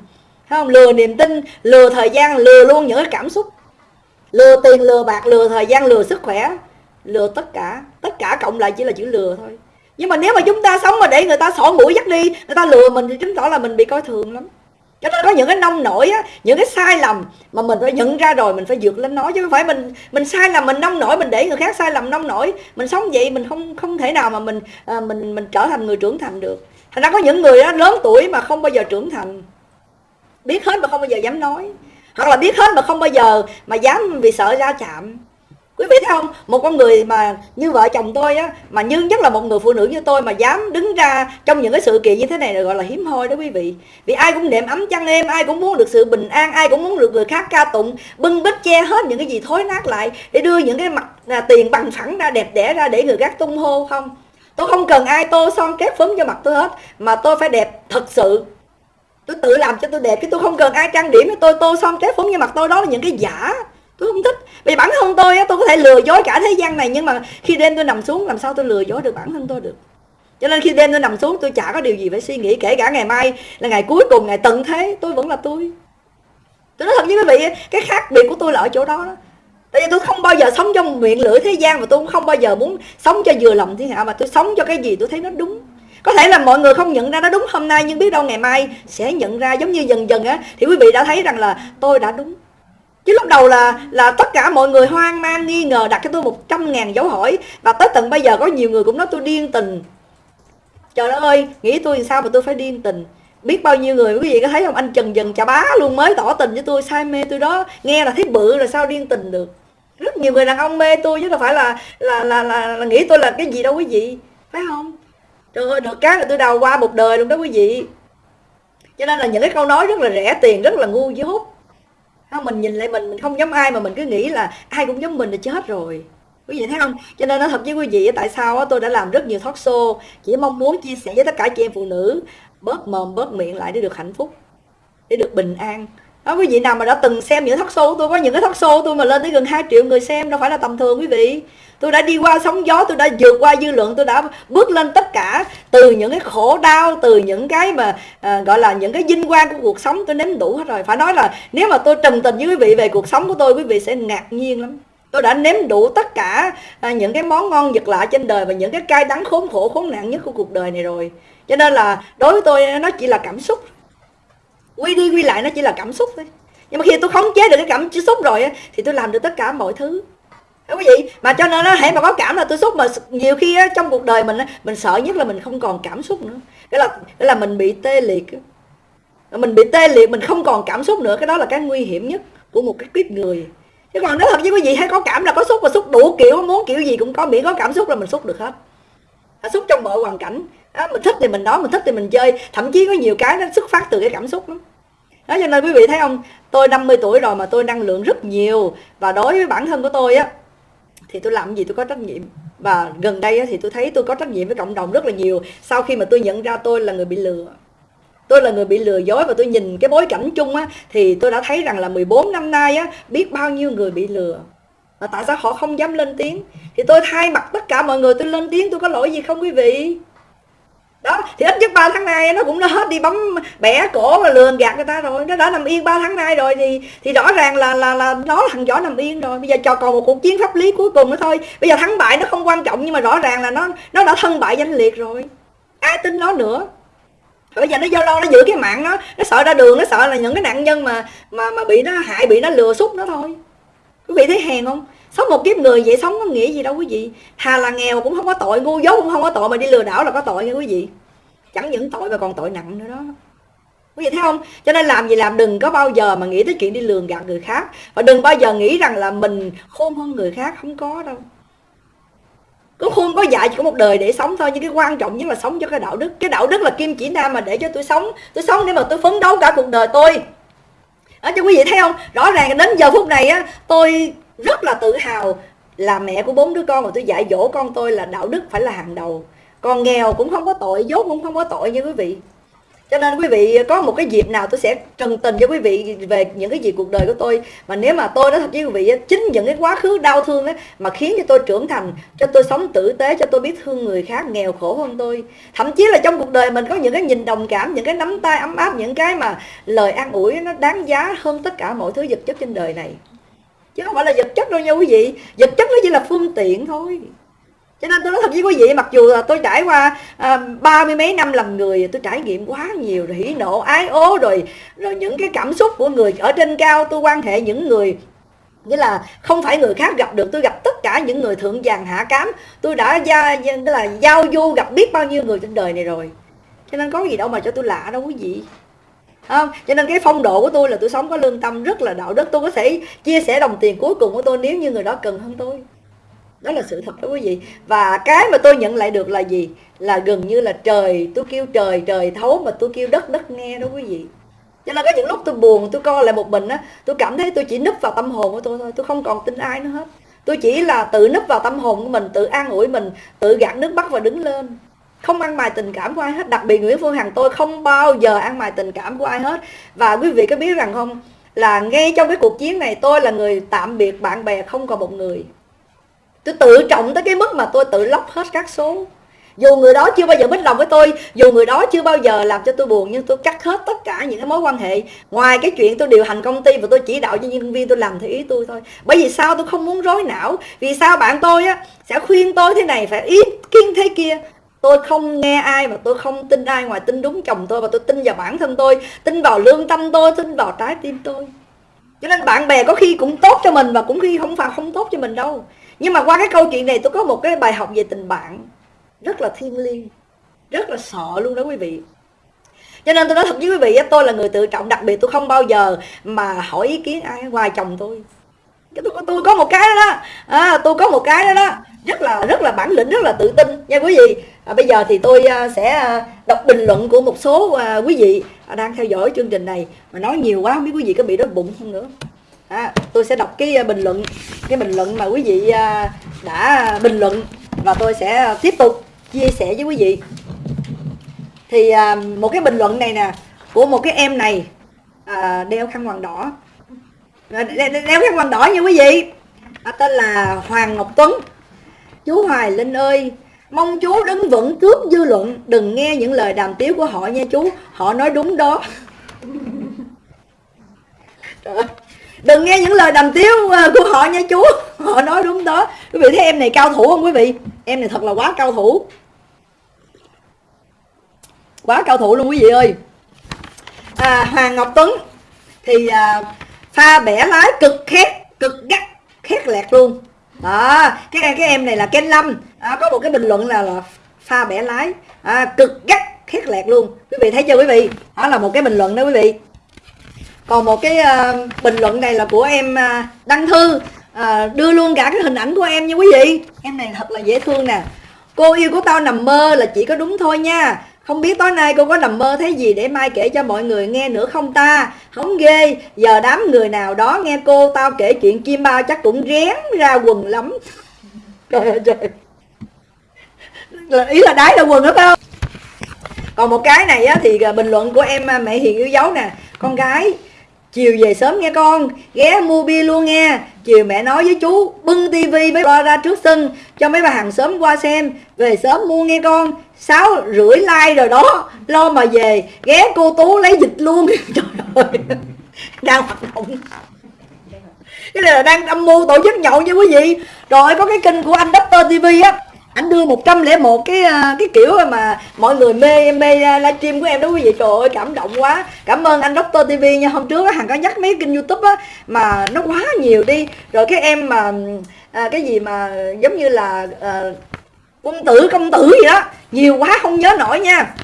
Speaker 1: không? Lừa niềm tin lừa thời gian lừa luôn những cái cảm xúc. Lừa tiền lừa bạc lừa thời gian lừa sức khỏe. Lừa tất cả. Tất cả cộng lại chỉ là chữ lừa thôi. Nhưng mà nếu mà chúng ta sống mà để người ta sổ mũi dắt đi người ta lừa mình thì chứng tỏ là mình bị coi thường lắm. Cho nên có những cái nông nổi á những cái sai lầm mà mình phải nhận ra rồi mình phải vượt lên nó. Chứ không phải mình mình sai lầm mình nông nổi mình để người khác sai lầm nông nổi. Mình sống vậy mình không không thể nào mà mình à, mình mình trở thành người trưởng thành được. Thành ra có những người đó lớn tuổi mà không bao giờ trưởng thành biết hết mà không bao giờ dám nói. Hoặc là biết hết mà không bao giờ mà dám vì sợ ra chạm. Quý vị thấy không? Một con người mà như vợ chồng tôi á mà như nhất là một người phụ nữ như tôi mà dám đứng ra trong những cái sự kiện như thế này là gọi là hiếm hoi đó quý vị. Vì ai cũng niệm ấm chăn em ai cũng muốn được sự bình an ai cũng muốn được người khác ca tụng bưng bít che hết những cái gì thối nát lại để đưa những cái mặt à, tiền bằng phẳng ra đẹp đẽ ra để người khác tung hô không? Tôi không cần ai tô son kép phấn cho mặt tôi hết mà tôi phải đẹp thật sự tôi tự làm cho tôi đẹp chứ tôi không cần ai trang điểm cho tôi. Tô son kép phấn như mặt tôi đó là những cái giả. Tôi không thích. Vì bản thân tôi tôi có thể lừa dối cả thế gian này nhưng mà khi đêm tôi nằm xuống làm sao tôi lừa dối được bản thân tôi được? Cho nên khi đêm tôi nằm xuống tôi chả có điều gì phải suy nghĩ kể cả ngày mai là ngày cuối cùng ngày tận thế tôi vẫn là tôi. Tôi nói thật với quý vị cái khác biệt của tôi là ở chỗ đó, đó. tại vì tôi không bao giờ sống trong miệng lưỡi thế gian và tôi cũng không bao giờ muốn sống cho vừa lòng thiên hạ mà tôi sống cho cái gì tôi thấy nó đúng có thể là mọi người không nhận ra nó đúng hôm nay nhưng biết đâu ngày mai sẽ nhận ra giống như dần dần á. Thì quý vị đã thấy rằng là tôi đã đúng. Chứ lúc đầu là là tất cả mọi người hoang mang nghi ngờ đặt cho tôi một trăm ngàn dấu hỏi. Và tới tận bây giờ có nhiều người cũng nói tôi điên tình. Trời ơi nghĩ tôi sao mà tôi phải điên tình? Biết bao nhiêu người quý vị có thấy không? Anh trần dần chà bá luôn mới tỏ tình với tôi say mê tôi đó. Nghe là thấy bự là sao điên tình được? Rất nhiều người đàn ông mê tôi chứ đâu phải là là là, là, là nghĩ tôi là cái gì đâu quý vị. Phải không? Trời ơi, được cái là tôi đào qua một đời luôn đó quý vị. Cho nên là những cái câu nói rất là rẻ tiền, rất là ngu dốt. Không, mình nhìn lại mình mình không giống ai mà mình cứ nghĩ là ai cũng giống mình là chết rồi. Quý vị thấy không? Cho nên nói thật với quý vị, tại sao tôi đã làm rất nhiều thoát show, chỉ mong muốn chia sẻ với tất cả chị em phụ nữ, bớt mồm, bớt miệng lại để được hạnh phúc, để được bình an đó quý vị nào mà đã từng xem những talk show tôi có những cái talk show tôi mà lên tới gần 2 triệu người xem đâu phải là tầm thường quý vị. Tôi đã đi qua sóng gió tôi đã vượt qua dư luận tôi đã bước lên tất cả từ những cái khổ đau từ những cái mà à, gọi là những cái vinh quang của cuộc sống tôi nếm đủ hết rồi. Phải nói là nếu mà tôi trầm tình với quý vị về cuộc sống của tôi quý vị sẽ ngạc nhiên lắm. Tôi đã nếm đủ tất cả à, những cái món ngon vật lạ trên đời và những cái cay đắng khốn khổ khốn nạn nhất của cuộc đời này rồi. Cho nên là đối với tôi nó chỉ là cảm xúc quy đi quy lại nó chỉ là cảm xúc thôi. Nhưng mà khi tôi khống chế được cái cảm xúc rồi thì tôi làm được tất cả mọi thứ. Đúng quý vị mà cho nên nó hãy mà có cảm là tôi xúc mà nhiều khi á, trong cuộc đời mình á, mình sợ nhất là mình không còn cảm xúc nữa. Cái là cái là mình bị tê liệt mình bị tê liệt mình không còn cảm xúc nữa cái đó là cái nguy hiểm nhất của một cái kiếp người. Chứ còn nói thật với quý vị hay có cảm là có xúc và xúc đủ kiểu muốn kiểu gì cũng có miễn có cảm xúc là mình xúc được hết xúc trong mọi hoàn cảnh. Đó, mình thích thì mình nói mình thích thì mình chơi. Thậm chí có nhiều cái nó xuất phát từ cái cảm xúc lắm. Đó cho nên quý vị thấy không? Tôi 50 tuổi rồi mà tôi năng lượng rất nhiều. Và đối với bản thân của tôi á thì tôi làm gì tôi có trách nhiệm. Và gần đây thì tôi thấy tôi có trách nhiệm với cộng đồng rất là nhiều. Sau khi mà tôi nhận ra tôi là người bị lừa tôi là người bị lừa dối và tôi nhìn cái bối cảnh chung á thì tôi đã thấy rằng là 14 năm nay á biết bao nhiêu người bị lừa mà tại sao họ không dám lên tiếng? Thì tôi thay mặt tất cả mọi người, tôi lên tiếng, tôi có lỗi gì không quý vị? Đó, thì ít nhất 3 tháng nay nó cũng đã hết đi bấm bẻ cổ và lường gạt người ta rồi. Nó đã nằm yên 3 tháng nay rồi thì thì rõ ràng là là là nó thằng võ nằm yên rồi. Bây giờ cho còn một cuộc chiến pháp lý cuối cùng nữa thôi. Bây giờ thắng bại nó không quan trọng, nhưng mà rõ ràng là nó nó đã thân bại danh liệt rồi. Ai tin nó nữa? Bây giờ nó do lo, nó giữ cái mạng nó nó sợ ra đường, nó sợ là những cái nạn nhân mà mà mà bị nó hại, bị nó lừa xúc nó thôi. Quý vị thấy hèn không? Sống một kiếp người vậy sống có nghĩa gì đâu quý vị. Thà là nghèo cũng không có tội, ngu dốt cũng không có tội mà đi lừa đảo là có tội nha quý vị. Chẳng những tội mà còn tội nặng nữa đó. Quý vị thấy không? Cho nên làm gì làm, đừng có bao giờ mà nghĩ tới chuyện đi lường gạt người khác. Và đừng bao giờ nghĩ rằng là mình khôn hơn người khác, không có đâu. Có khôn có dạy chỉ có một đời để sống thôi, nhưng cái quan trọng nhất là sống cho cái đạo đức. Cái đạo đức là kim chỉ nam mà để cho tôi sống. Tôi sống để mà tôi phấn đấu cả cuộc đời tôi. Ở cho quý vị thấy không? Rõ ràng đến giờ phút này á, tôi rất là tự hào là mẹ của bốn đứa con và tôi dạy dỗ con tôi là đạo đức phải là hàng đầu. Còn nghèo cũng không có tội, dốt cũng không có tội như quý vị. Cho nên quý vị, có một cái dịp nào tôi sẽ trần tình cho quý vị về những cái gì cuộc đời của tôi. Mà nếu mà tôi nói thật với quý vị chính những cái quá khứ đau thương ấy mà khiến cho tôi trưởng thành, cho tôi sống tử tế, cho tôi biết thương người khác nghèo khổ hơn tôi. Thậm chí là trong cuộc đời mình có những cái nhìn đồng cảm, những cái nắm tay ấm áp, những cái mà lời an ủi nó đáng giá hơn tất cả mọi thứ vật chất trên đời này chứ không phải là vật chất đâu nha quý vị. Vật chất nó chỉ là phương tiện thôi. Cho nên tôi nói thật với quý vị, mặc dù là tôi trải qua à, ba mươi mấy năm làm người, tôi trải nghiệm quá nhiều rồi, hỉ nộ, ái ố rồi. Rồi những cái cảm xúc của người ở trên cao, tôi quan hệ những người, nghĩa là không phải người khác gặp được. Tôi gặp tất cả những người thượng vàng hạ cám. Tôi đã gia tức là giao du gặp biết bao nhiêu người trên đời này rồi. Cho nên có gì đâu mà cho tôi lạ đâu quý vị không? cho nên cái phong độ của tôi là tôi sống có lương tâm rất là đạo đức. Tôi có thể chia sẻ đồng tiền cuối cùng của tôi nếu như người đó cần hơn tôi. Đó là sự thật đó quý vị. Và cái mà tôi nhận lại được là gì? Là gần như là trời, tôi kêu trời trời thấu mà tôi kêu đất đất nghe đó quý vị. Cho nên có những lúc tôi buồn, tôi coi lại một mình á, tôi cảm thấy tôi chỉ núp vào tâm hồn của tôi thôi, tôi không còn tin ai nữa hết. Tôi chỉ là tự núp vào tâm hồn của mình, tự an ủi mình, tự gạt nước mắt và đứng lên không ăn bài tình cảm của ai hết, đặc biệt Nguyễn Phương Hằng, tôi không bao giờ ăn bài tình cảm của ai hết. Và quý vị có biết rằng không? Là ngay trong cái cuộc chiến này, tôi là người tạm biệt bạn bè không còn một người. Tôi tự trọng tới cái mức mà tôi tự lóc hết các số. Dù người đó chưa bao giờ mít lòng với tôi, dù người đó chưa bao giờ làm cho tôi buồn, nhưng tôi cắt hết tất cả những cái mối quan hệ. Ngoài cái chuyện tôi điều hành công ty và tôi chỉ đạo cho nhân viên tôi làm theo ý tôi thôi. Bởi vì sao tôi không muốn rối não? Vì sao bạn tôi á, sẽ khuyên tôi thế này, phải ý kiên thế kia? Tôi không nghe ai và tôi không tin ai ngoài tin đúng chồng tôi và tôi tin vào bản thân tôi tin vào lương tâm tôi tin vào trái tim tôi. Cho nên bạn bè có khi cũng tốt cho mình và cũng khi không phải không tốt cho mình đâu. Nhưng mà qua cái câu chuyện này tôi có một cái bài học về tình bạn. Rất là thiêng liêng rất là sợ luôn đó quý vị. Cho nên tôi nói thật với quý vị tôi là người tự trọng đặc biệt tôi không bao giờ mà hỏi ý kiến ai ngoài chồng tôi. Tôi, tôi có một cái đó, đó. À, tôi có một cái đó đó rất là rất là bản lĩnh rất là tự tin. Nha quý vị à, bây giờ thì tôi à, sẽ à, đọc bình luận của một số à, quý vị đang theo dõi chương trình này. Mà nói nhiều quá không biết quý vị có bị đói bụng không nữa. À, tôi sẽ đọc cái bình luận cái bình luận mà quý vị đã bình luận và tôi sẽ tiếp tục chia sẻ với quý vị. Thì một cái bình luận này nè của một cái em này đeo khăn quàng đỏ. Đeo khăn quàng đỏ nha quý vị. Tên là Hoàng Ngọc Tuấn. Chú Hoài Linh ơi Mong chú đứng vững trước dư luận Đừng nghe những lời đàm tiếu của họ nha chú Họ nói đúng đó. Đừng nghe những lời đàm tiếu ờ, của họ nha chú Họ nói đúng đó. Quý vị thấy em này cao thủ không quý vị? Em này thật là quá cao thủ. Quá cao thủ luôn quý vị ơi. À, Hoàng Ngọc Tuấn Thì à, pha bẻ lái cực khét Cực gắt khét lẹt luôn đó cái cái em này là Ken Lâm. À, có một cái bình luận là, là pha bẻ lái. À, cực gắt khét lẹt luôn. Quý vị thấy chưa quý vị? Đó là một cái bình luận đó quý vị. Còn một cái uh, bình luận này là của em uh, đăng thư. Uh, đưa luôn cả cái hình ảnh của em nha quý vị. Em này thật là dễ thương nè. Cô yêu của tao nằm mơ là chỉ có đúng thôi nha không biết tối nay cô có nằm mơ thấy gì để mai kể cho mọi người nghe nữa không ta? Không ghê. Giờ đám người nào đó nghe cô tao kể chuyện chim bao chắc cũng rén ra quần lắm. Trời ơi trời. Ý là đái ra quần đó phải không? Còn một cái này á, thì à, bình luận của em à, mẹ Hiền yêu dấu nè. Con gái Chiều về sớm nghe con, Ghé mua bia luôn nghe. Chiều mẹ nói với chú, Bưng tivi với lo ra trước sân, Cho mấy bà hàng sớm qua xem. Về sớm mua nghe con, Sáu rưỡi like rồi đó. Lo mà về, Ghé cô Tú lấy dịch luôn. Trời ơi Đang hoạt động cái này là đang âm mưu tổ chức nhậu nha quý vị. Rồi có cái kênh của anh Doctor TV á anh đưa 101 cái à, cái kiểu mà mọi người mê mê à, livestream của em đó quý vị. Trời ơi cảm động quá. Cảm ơn anh Doctor TV nha. Hôm trước hằng có nhắc mấy kênh youtube á mà nó quá nhiều đi. Rồi cái em mà à, cái gì mà giống như là à, quân tử công tử gì đó nhiều quá không nhớ nổi nha.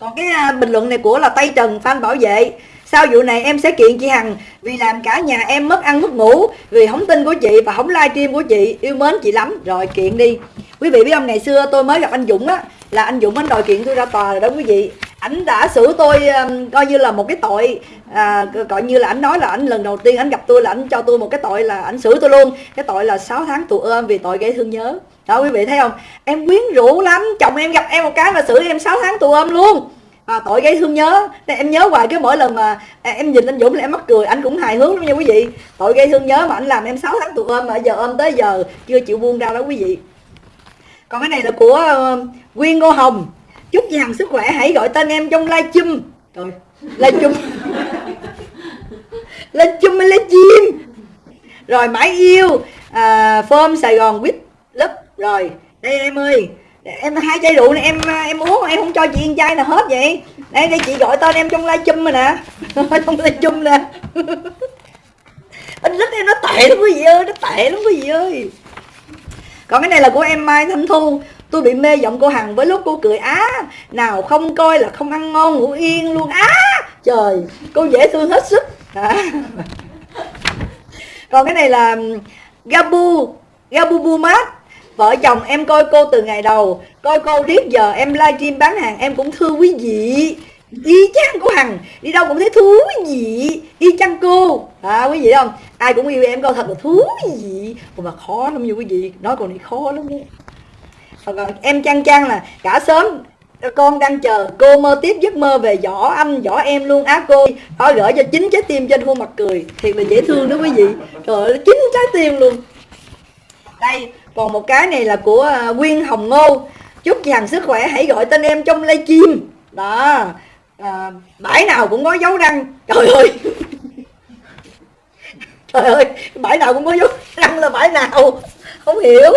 Speaker 1: Còn cái à, bình luận này của là tây trần phan bảo vệ. Sau vụ này em sẽ kiện chị Hằng? Vì làm cả nhà em mất ăn mất ngủ vì không tin của chị và không livestream của chị. Yêu mến chị lắm. Rồi kiện đi quý vị biết không ngày xưa tôi mới gặp anh Dũng á là anh Dũng anh đòi kiện tôi ra tòa rồi đó quý vị. Ảnh đã xử tôi um, coi như là một cái tội à, coi như là ảnh nói là ảnh lần đầu tiên ảnh gặp tôi là ảnh cho tôi một cái tội là ảnh xử tôi luôn. Cái tội là 6 tháng tù ôm vì tội gây thương nhớ. Đó quý vị thấy không? Em quyến rũ lắm chồng em gặp em một cái mà xử em 6 tháng tù ôm luôn. À, tội gây thương nhớ. Nên em nhớ hoài cái mỗi lần mà à, em nhìn anh Dũng là em mắc cười anh cũng hài hước lắm nha quý vị. Tội gây thương nhớ mà anh làm em 6 tháng tù ôm mà giờ ôm tới giờ chưa chịu buông ra đó quý vị còn cái này là của ờ, nguyên Ngô Hồng. Chúc chị Hằng sức khỏe hãy gọi tên em trong live chum rồi live chum live chum hay live chim rồi mãi yêu à, form Sài Gòn quýt lớp rồi đây em ơi. Em hai chai rượu này em ờ, em uống em không cho chị ăn chai nào hết vậy. Đây đây chị gọi tên em trong live chum rồi nè. Trong live chum nè. Anh rất em nó tệ lắm quý vị ơi nó tệ lắm quý vị ơi còn cái này là của em mai thanh thu. Tôi bị mê giọng cô hằng với lúc cô cười, á, nào không coi là không ăn ngon, ngủ yên luôn. Á, trời, cô dễ thương hết sức. À. còn cái này là gabu gabu mát vợ chồng em coi cô từ ngày đầu. Coi cô riết giờ em livestream bán hàng em cũng thương quý vị y chang của hằng, đi đâu cũng thấy thú vị. Y chang cô. À quý vị không? Ai cũng yêu em câu thật là thú vị. Mà khó lắm như quý vị, nói còn đi khó lắm đấy còn ờ, ờ, em chang chang là cả sớm, con đang chờ cô mơ tiếp giấc mơ về võ anh, võ em luôn. Á, cô họ gửi cho chính trái tim trên khuôn mặt cười. Thiệt là dễ thương đó quý vị. Trời ơi, chính trái tim luôn. Đây, còn một cái này là của nguyên Quyên Hồng Ngô. Chúc chị hằng sức khỏe, hãy gọi tên em trong livestream. Đó à, bãi nào cũng có dấu răng. Trời ơi. Trời ơi bãi nào cũng có dấu răng là bãi nào? Không hiểu.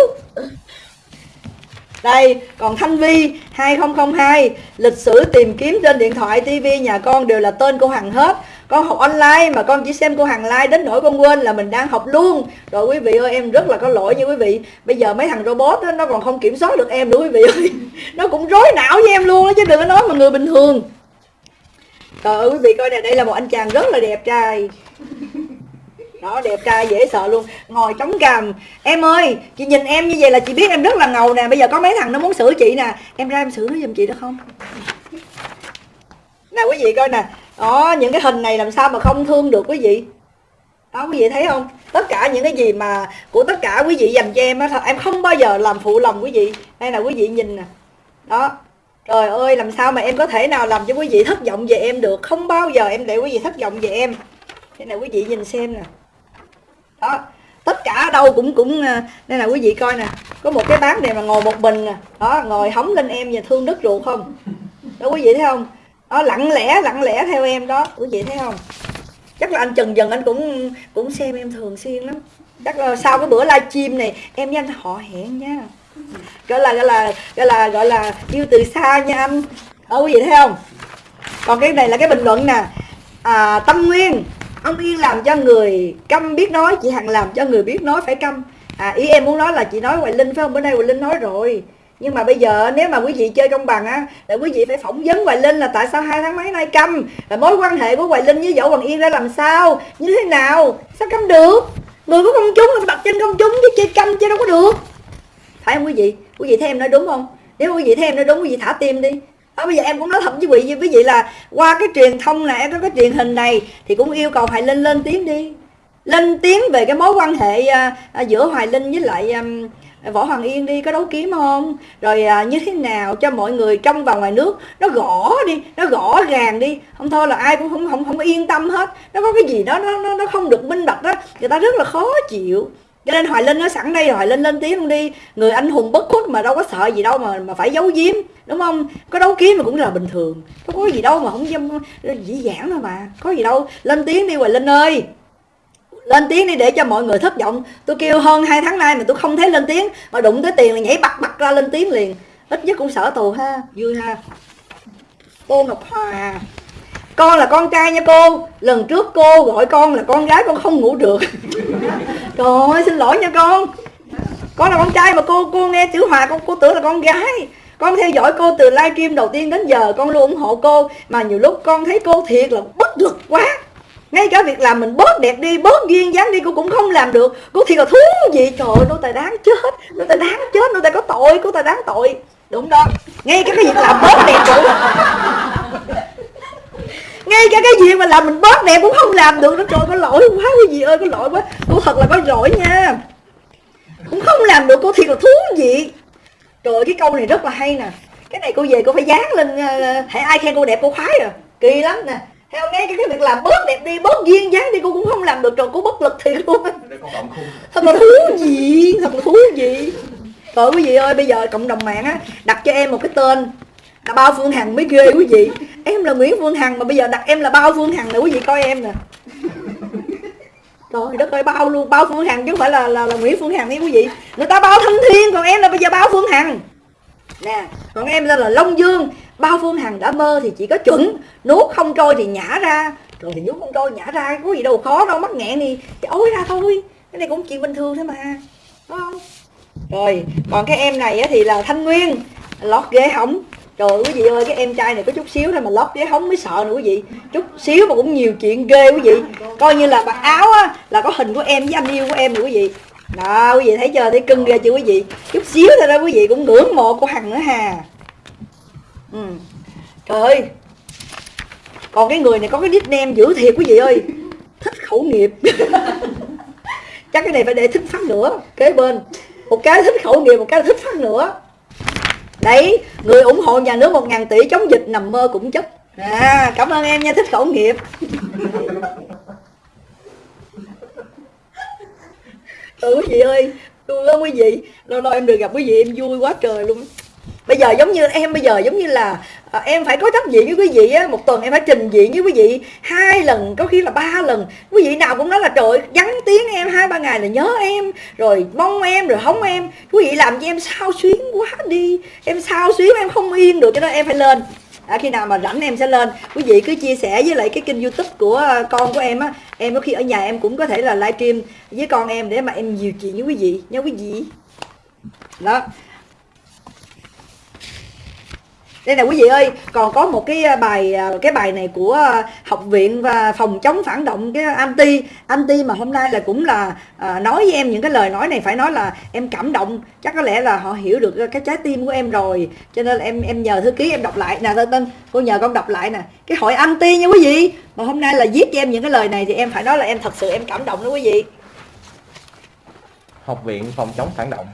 Speaker 1: Đây còn thanh vi 2002 lịch sử tìm kiếm trên điện thoại tivi nhà con đều là tên cô hằng hết. Con học online mà con chỉ xem cô hằng like đến nỗi con quên là mình đang học luôn. Rồi quý vị ơi em rất là có lỗi nha quý vị. Bây giờ mấy thằng robot đó, nó còn không kiểm soát được em nữa quý vị ơi. Nó cũng rối não với em luôn đó, chứ đừng có nói mà người bình thường trời ơi, quý vị coi nè, đây là một anh chàng rất là đẹp trai. Đó, đẹp trai, dễ sợ luôn. Ngồi chống cằm. Em ơi, chị nhìn em như vậy là chị biết em rất là ngầu nè. Bây giờ có mấy thằng nó muốn xử chị nè. Em ra em xử nó giùm chị được không? Nè, quý vị coi nè. Đó, những cái hình này làm sao mà không thương được quý vị? Đó, quý vị thấy không? Tất cả những cái gì mà của tất cả quý vị dành cho em á em không bao giờ làm phụ lòng quý vị. Đây là quý vị nhìn nè. Đó trời ơi, làm sao mà em có thể nào làm cho quý vị thất vọng về em được? Không bao giờ em để quý vị thất vọng về em. Thế này quý vị nhìn xem nè. Đó, tất cả ở đâu cũng cũng à, đây là quý vị coi nè. Có một cái bán này mà ngồi một mình nè. Đó, ngồi hóng lên em và thương đất ruột không? Đó, quý vị thấy không? Đó, lặng lẽ lặng lẽ theo em đó. Quý vị thấy không? Chắc là anh trần dần anh cũng cũng xem em thường xuyên lắm. Chắc là sau cái bữa livestream này, em với anh họ hẹn nha gọi là gọi là gọi là gọi là yêu từ xa nha anh. Ở quý vị thấy không? Còn cái này là cái bình luận nè. À, tâm nguyên ông yên làm cho người câm biết nói chị hằng làm cho người biết nói phải câm. À ý em muốn nói là chị nói hoài linh phải không? Bữa nay hoài linh nói rồi. Nhưng mà bây giờ nếu mà quý vị chơi công bằng á là quý vị phải phỏng vấn hoài linh là tại sao hai tháng mấy nay câm? Là mối quan hệ của hoài linh với võ hoàng yên ra làm sao? Như thế nào? Sao câm được? Người của công chúng là đặt trên công chúng chứ chơi câm chứ đâu có được phải không quý vị? Quý vị thấy em nói đúng không? Nếu quý vị thấy em nói đúng quý vị thả tim đi. À, bây giờ em cũng nói thật với quý vị với vị là qua cái truyền thông này có cái truyền hình này thì cũng yêu cầu hoài linh lên tiếng đi. Lên tiếng về cái mối quan hệ à, à, giữa hoài linh với lại à, võ hoàng yên đi có đấu kiếm không? Rồi à, như thế nào cho mọi người trong và ngoài nước nó gõ đi nó gõ gàng đi. Không thôi là ai cũng không không không yên tâm hết. Nó có cái gì đó nó nó, nó không được minh bạch đó người ta rất là khó chịu cho nên hoài linh nó sẵn đây rồi hoài linh lên tiếng luôn đi. Người anh hùng bất khuất mà đâu có sợ gì đâu mà mà phải giấu giếm, đúng không? Có đấu kiếm mà cũng là bình thường. Không có gì đâu mà không dâm dĩ dãn đâu mà, có gì đâu. Lên tiếng đi hoài linh ơi. Lên tiếng đi để cho mọi người thất vọng. Tôi kêu hơn hai tháng nay mà tôi không thấy lên tiếng. Mà đụng tới tiền là nhảy bật bật ra lên tiếng liền. Ít nhất cũng sợ tù ha. Vui ha. Tô ngọc hòa con là con trai nha cô. Lần trước cô gọi con là con gái con không ngủ được. Trời ơi, xin lỗi nha con. Con là con trai mà cô cô nghe chữ hòa, con, cô tưởng là con gái. Con theo dõi cô từ livestream đầu tiên đến giờ, con luôn ủng hộ cô. Mà nhiều lúc con thấy cô thiệt là bất lực quá. Ngay cả việc làm mình bớt đẹp đi, bớt duyên dáng đi, cô cũng không làm được. Cô thiệt là thú gì trời ơi, nô tài đáng chết, nô tài đáng chết, nô tài có tội, cô tài đáng tội. Đúng đó. Ngay cả cái việc làm bớt đẹp cũng ngay cả cái gì mà làm mình bớt đẹp cũng không làm được nó trời có lỗi quá cái gì ơi có lỗi quá. Cô thật là có lỗi nha. Cũng không làm được cô thiệt là thú vị. Trời cái câu này rất là hay nè. Cái này cô về cô phải dán lên ờ, hãy ai khen cô đẹp cô khoái à kỳ lắm nè. Theo nghe cái, cái việc làm bớt đẹp đi bớt duyên dáng đi cô cũng không làm được. Trời cô bất lực thiệt luôn. Thật là thú vị thật là thú vị. Trời quý vị ơi bây giờ cộng đồng mạng á đặt cho em một cái tên là bao phương hằng mới ghê quý vị. Em là nguyễn phương hằng mà bây giờ đặt em là bao phương hằng nè quý vị coi em nè. Trời đất ơi bao luôn bao phương hằng chứ không phải là là, là nguyễn phương hằng nha quý vị. Người ta bao thanh thiên còn em là bây giờ bao phương hằng. Nè còn em là, là long dương. Bao phương hằng đã mơ thì chỉ có chuẩn. Nuốt không trôi thì nhả ra. Rồi thì nuốt không trôi nhả ra có gì đâu khó đâu mắc nghẹn thì, thì ối ra thôi. Cái này cũng chuyện bình thường thôi mà. Đúng không? Rồi còn cái em này thì là thanh nguyên. Lót ghế hỏng trời quý vị ơi, cái em trai này có chút xíu thôi mà lót vé hóng mới sợ nữa quý vị. Chút xíu mà cũng nhiều chuyện ghê quý vị. Coi như là mặc áo á, là có hình của em với anh yêu của em nữa quý vị. Đó, quý vị thấy chưa? Thấy cưng ghê chưa quý vị? Chút xíu thôi đó quý vị, cũng ngưỡng mộ của hằng nữa hà. Ừ. trời ơi. Còn cái người này có cái nickname dữ thiệt quý vị ơi. Thích khẩu nghiệp. Chắc cái này phải để thích phát nữa, kế bên. Một cái thích khẩu nghiệp, một cái thích phát nữa đấy, người ủng hộ nhà nước một ngàn tỷ chống dịch nằm mơ cũng chấp à cảm ơn em nha, thích khẩu nghiệp. Ừ quý vị ơi, tôi ơn quý vị, lâu lâu em được gặp quý vị, em vui quá trời luôn bây giờ giống như em bây giờ giống như là à, em phải có trách diện với quý vị á. Một tuần em phải trình diện với quý vị hai lần có khi là ba lần. Quý vị nào cũng nói là trời vắng tiếng em hai ba ngày là nhớ em rồi mong em rồi hóng em. Quý vị làm cho em sao xuyến quá đi. Em sao xuyến em không yên được cho nên em phải lên. À, khi nào mà rảnh em sẽ lên. Quý vị cứ chia sẻ với lại cái kênh youtube của ờ, con của em á. Em có khi ở nhà em cũng có thể là livestream với con em để mà em nhiều chuyện với quý vị. Nha quý vị. Đó đây nè quý vị ơi còn có một cái à, bài à, cái bài này của à, học viện và phòng chống phản động cái anti anti mà hôm nay là cũng là à, nói với em những cái lời nói này phải nói là em cảm động. Chắc có lẽ là họ hiểu được cái trái tim của em rồi. Cho nên là em em nhờ thư ký em đọc lại. Nè tên tên cô nhờ con đọc lại nè. Cái hội anti nha quý vị. Mà hôm nay là viết cho em những cái lời này thì em phải nói là em thật sự em cảm động đó quý vị.
Speaker 2: Học viện phòng chống phản động.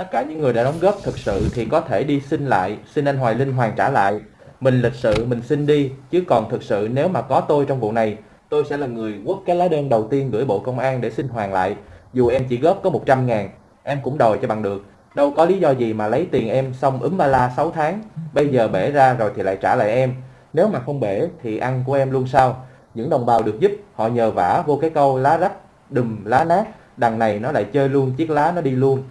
Speaker 2: Tất cả những người đã đóng góp thực sự thì có thể đi xin lại, xin anh Hoài Linh hoàn trả lại. Mình lịch sự mình xin đi, chứ còn thực sự nếu mà có tôi trong vụ này, tôi sẽ là người quất cái lá đơn đầu tiên gửi Bộ Công an để xin hoàn lại. Dù em chỉ góp có 100 ngàn, em cũng đòi cho bằng được. Đâu có lý do gì mà lấy tiền em xong úm ba la 6 tháng, bây giờ bể ra rồi thì lại trả lại em. Nếu mà không bể thì ăn của em luôn sao? Những đồng bào được giúp, họ nhờ vả vô cái câu lá rách, đùm lá nát, đằng này nó lại chơi luôn chiếc lá nó đi luôn.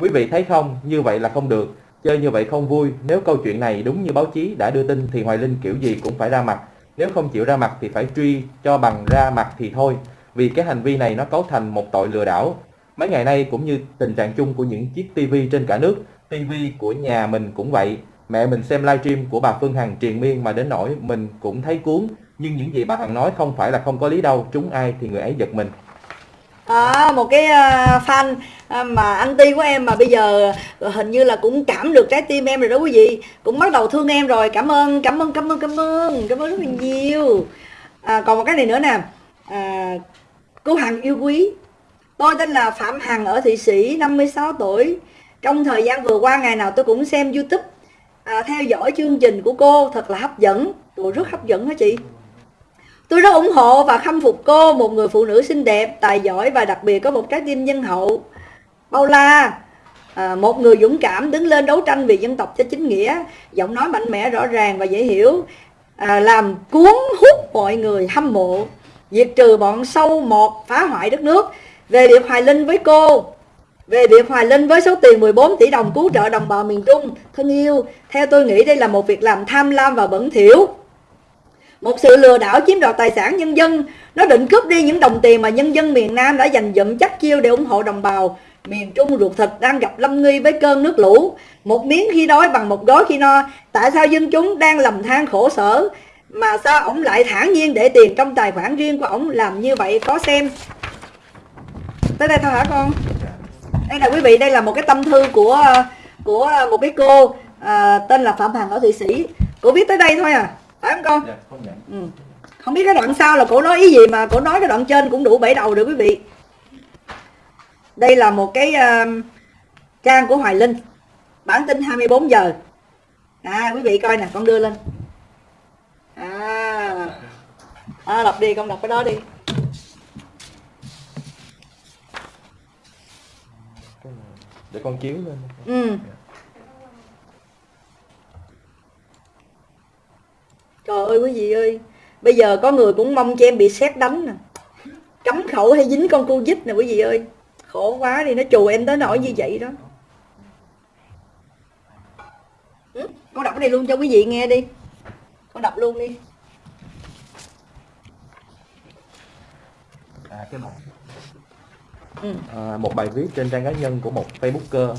Speaker 2: Quý vị thấy không, như vậy là không được. Chơi như vậy không vui. Nếu câu chuyện này đúng như báo chí đã đưa tin thì Hoài Linh kiểu gì cũng phải ra mặt. Nếu không chịu ra mặt thì phải truy cho bằng ra mặt thì thôi. Vì cái hành vi này nó cấu thành một tội lừa đảo. Mấy ngày nay cũng như tình trạng chung của những chiếc tivi trên cả nước. Tivi của nhà mình cũng vậy. Mẹ mình xem livestream của bà Phương Hằng triền miên mà đến nỗi mình cũng thấy cuốn. Nhưng những gì bà Hằng nói không phải là không có lý đâu. Trúng ai thì người ấy giật mình
Speaker 1: à, một cái uh, fan ờ, mà anti của em mà bây giờ hình như là cũng cảm được trái tim em rồi đó quý vị. Cũng bắt đầu thương em rồi. Cảm ơn cảm ơn cảm ơn cảm ơn. Cảm ơn rất là nhiều. À, còn một cái này nữa nè. À, cô Hằng yêu quý. Tôi tên là Phạm Hằng ở Thụy Sĩ 56 tuổi. Trong thời gian vừa qua ngày nào tôi cũng xem YouTube. À, theo dõi chương trình của cô. Thật là hấp dẫn. Ủa, rất hấp dẫn hả chị? Tôi rất ủng hộ và khâm phục cô, một người phụ nữ xinh đẹp, tài giỏi và đặc biệt có một trái tim nhân hậu. Bao la, à, một người dũng cảm đứng lên đấu tranh vì dân tộc cho chính nghĩa, giọng nói mạnh mẽ rõ ràng và dễ hiểu, à, làm cuốn hút mọi người hâm mộ, diệt trừ bọn sâu một phá hoại đất nước. Về việc Hoài Linh với cô, về việc Hoài Linh với số tiền 14 tỷ đồng cứu trợ đồng bào miền Trung, thân yêu, theo tôi nghĩ đây là một việc làm tham lam và bẩn thỉu một sự lừa đảo chiếm đoạt tài sản nhân dân. Nó định cướp đi những đồng tiền mà nhân dân miền Nam đã dành dụm chắc chiêu để ủng hộ đồng bào. Miền Trung ruột thịt đang gặp lâm nguy với cơn nước lũ. Một miếng khi đói bằng một gói khi no. Tại sao dân chúng đang lầm than khổ sở? Mà sao ổng lại thản nhiên để tiền trong tài khoản riêng của ổng làm như vậy? Có xem. Tới đây thôi hả con? Đây là quý vị đây là một cái tâm thư của của một cái cô à, tên là phạm hằng ở thụy sĩ. Cô viết tới đây thôi à phải không con?
Speaker 2: Dạ, không nhận.
Speaker 1: ừ. không biết cái đoạn sau là cổ nói ý gì mà cổ nói cái đoạn trên cũng đủ bảy đầu rồi quý vị. Đây là một cái uh, trang của Hoài Linh. Bản tin 24 giờ. À quý vị coi nè con đưa lên. À, à đọc đi con đọc cái đó đi.
Speaker 2: Để con chiếu lên.
Speaker 1: ừ Trời ơi quý vị ơi Bây giờ có người cũng mong cho em bị xét đánh nè Cấm khẩu hay dính con Covid nè quý vị ơi Khổ quá đi nó chù em tới nỗi như vậy đó ừ? Con đọc cái này luôn cho quý vị nghe đi Con đọc luôn đi
Speaker 2: À, cái bài.
Speaker 1: ừ.
Speaker 2: À, một bài viết trên trang cá nhân của một Facebooker.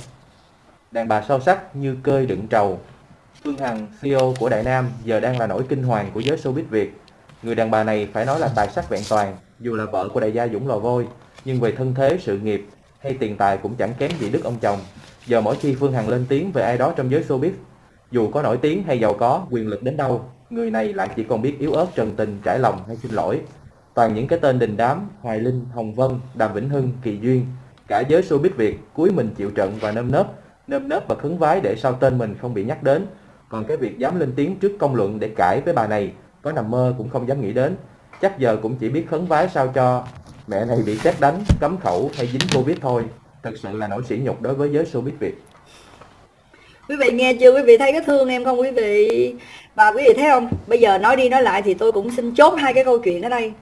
Speaker 2: Đàn bà sâu sắc như cơi đựng trầu. Phương Hằng, CEO của Đại Nam, giờ đang là nỗi kinh hoàng của giới showbiz Việt. Người đàn bà này phải nói là tài sắc vẹn toàn, dù là vợ của đại gia Dũng Lò Vôi, nhưng về thân thế, sự nghiệp hay tiền tài cũng chẳng kém gì đức ông chồng. Giờ mỗi khi Phương Hằng lên tiếng về ai đó trong giới showbiz, dù có nổi tiếng hay giàu có, quyền lực đến đâu, người này lại chỉ còn biết yếu ớt trần tình, trải lòng hay xin lỗi. Toàn những cái tên đình đám, Hoài Linh, Hồng Vân, Đàm Vĩnh Hưng, Kỳ Duyên. Cả giới showbiz Việt cuối mình chịu trận và nơm nớp, nơm nớp và khấn vái để sau tên mình không bị nhắc đến. Còn cái việc dám lên tiếng trước công luận để cãi với bà này, có nằm mơ cũng không dám nghĩ đến. Chắc giờ cũng chỉ biết khấn vái sao cho mẹ này bị xét đánh, cấm khẩu hay dính Covid thôi. Thật sự là nỗi sỉ nhục đối với giới showbiz Việt.
Speaker 1: quý vị nghe chưa quý vị thấy cái thương em không quý vị và quý vị thấy không bây giờ nói đi nói lại thì tôi cũng xin chốt hai cái câu chuyện ở đây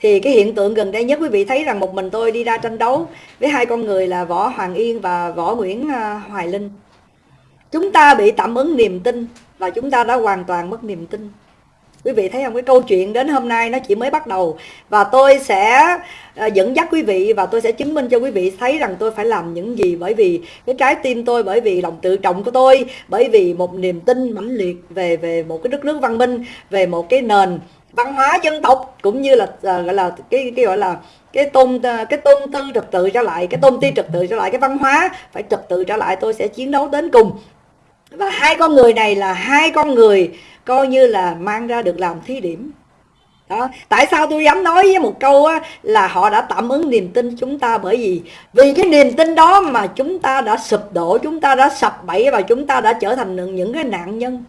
Speaker 1: thì cái hiện tượng gần đây nhất quý vị thấy rằng một mình tôi đi ra tranh đấu với hai con người là võ hoàng yên và võ nguyễn à, hoài linh chúng ta bị tạm ứng niềm tin và chúng ta đã hoàn toàn mất niềm tin. Quý vị thấy không? Cái câu chuyện đến hôm nay nó chỉ mới bắt đầu. Và tôi sẽ à, dẫn dắt quý vị và tôi sẽ chứng minh cho quý vị thấy rằng tôi phải làm những gì. Bởi vì cái trái tim tôi, bởi vì lòng tự trọng của tôi, bởi vì một niềm tin mãnh liệt về về một cái đất nước văn minh, về một cái nền văn hóa dân tộc, cũng như là à, gọi là cái cái gọi là cái tôn à, cái tôn tư trật tự trở lại, cái tôn ti trật tự trở lại, cái văn hóa phải trật tự trở lại. Tôi sẽ chiến đấu đến cùng và hai con người này là hai con người coi như là mang ra được làm thí điểm. Đó. tại sao tôi dám nói với một câu á, là họ đã tạm ứng niềm tin chúng ta bởi vì vì cái niềm tin đó mà chúng ta đã sụp đổ chúng ta đã sập bẫy và chúng ta đã trở thành những cái nạn nhân.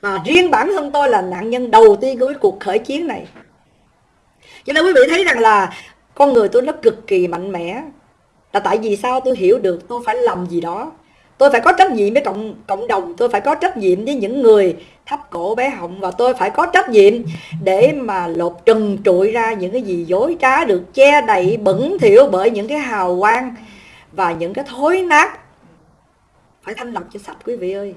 Speaker 1: Và riêng bản thân tôi là nạn nhân đầu tiên của cái cuộc khởi chiến này. Cho nên quý vị thấy rằng là con người tôi nó cực kỳ mạnh mẽ. Là tại vì sao tôi hiểu được tôi phải làm gì đó tôi phải có trách nhiệm với cộng cộng đồng, tôi phải có trách nhiệm với những người thấp cổ bé họng và tôi phải có trách nhiệm để mà lột trần trụi ra những cái gì dối trá được che đậy bẩn thỉu bởi những cái hào quang và những cái thối nát. Phải thanh lọc cho sạch, quý vị ơi.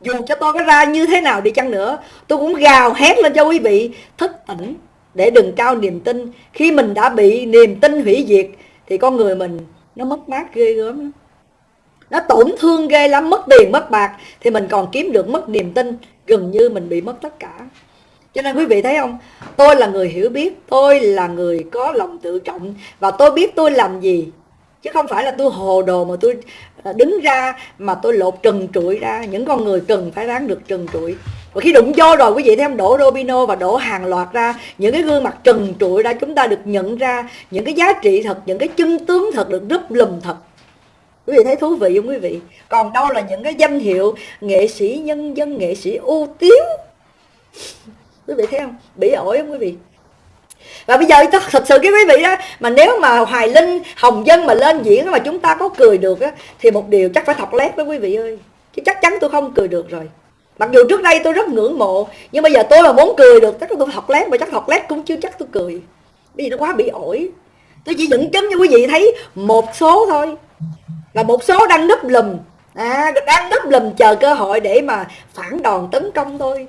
Speaker 1: Dù cho tôi có ra như thế nào đi chăng nữa, tôi cũng gào hét lên cho quý vị thức tỉnh để đừng trao niềm tin. Khi mình đã bị niềm tin hủy diệt, thì con người mình nó mất mát ghê gớm lắm nó tổn thương ghê lắm, mất tiền, mất bạc. Thì mình còn kiếm được mất niềm tin, gần như mình bị mất tất cả. Cho nên quý vị thấy không? Tôi là người hiểu biết, tôi là người có lòng tự trọng. Và tôi biết tôi làm gì. Chứ không phải là tôi hồ đồ mà tôi à, đứng ra mà tôi lột trần trụi ra. Những con người cần phải đáng được trần trụi. Và khi đụng vô rồi, quý vị thấy em đổ domino và đổ hàng loạt ra. Những cái gương mặt trần trụi ra, chúng ta được nhận ra. Những cái giá trị thật, những cái chân tướng thật được đúp lùm thật quý vị thấy thú vị không quý vị? Còn đâu là những cái danh hiệu nghệ sĩ nhân dân, nghệ sĩ ưu tiến quý vị thấy không? Bị ổi không quý vị? Và bây giờ thật sự cái quý vị đó mà nếu mà hoài linh, hồng dân mà lên diễn mà chúng ta có cười được á, thì một điều chắc phải thọc lét với quý vị ơi. Chứ chắc chắn tôi không cười được rồi. Mặc dù trước đây tôi rất ngưỡng mộ, nhưng bây giờ tôi mà muốn cười được, chắc tôi thọc lét, mà chắc thọc lét cũng chưa chắc tôi cười. Bởi vì nó quá bị ổi. Tôi chỉ dẫn chứng cho quý vị thấy một số thôi là một số đang núp lùm. À, đang núp lùm chờ cơ hội để mà phản đòn tấn công tôi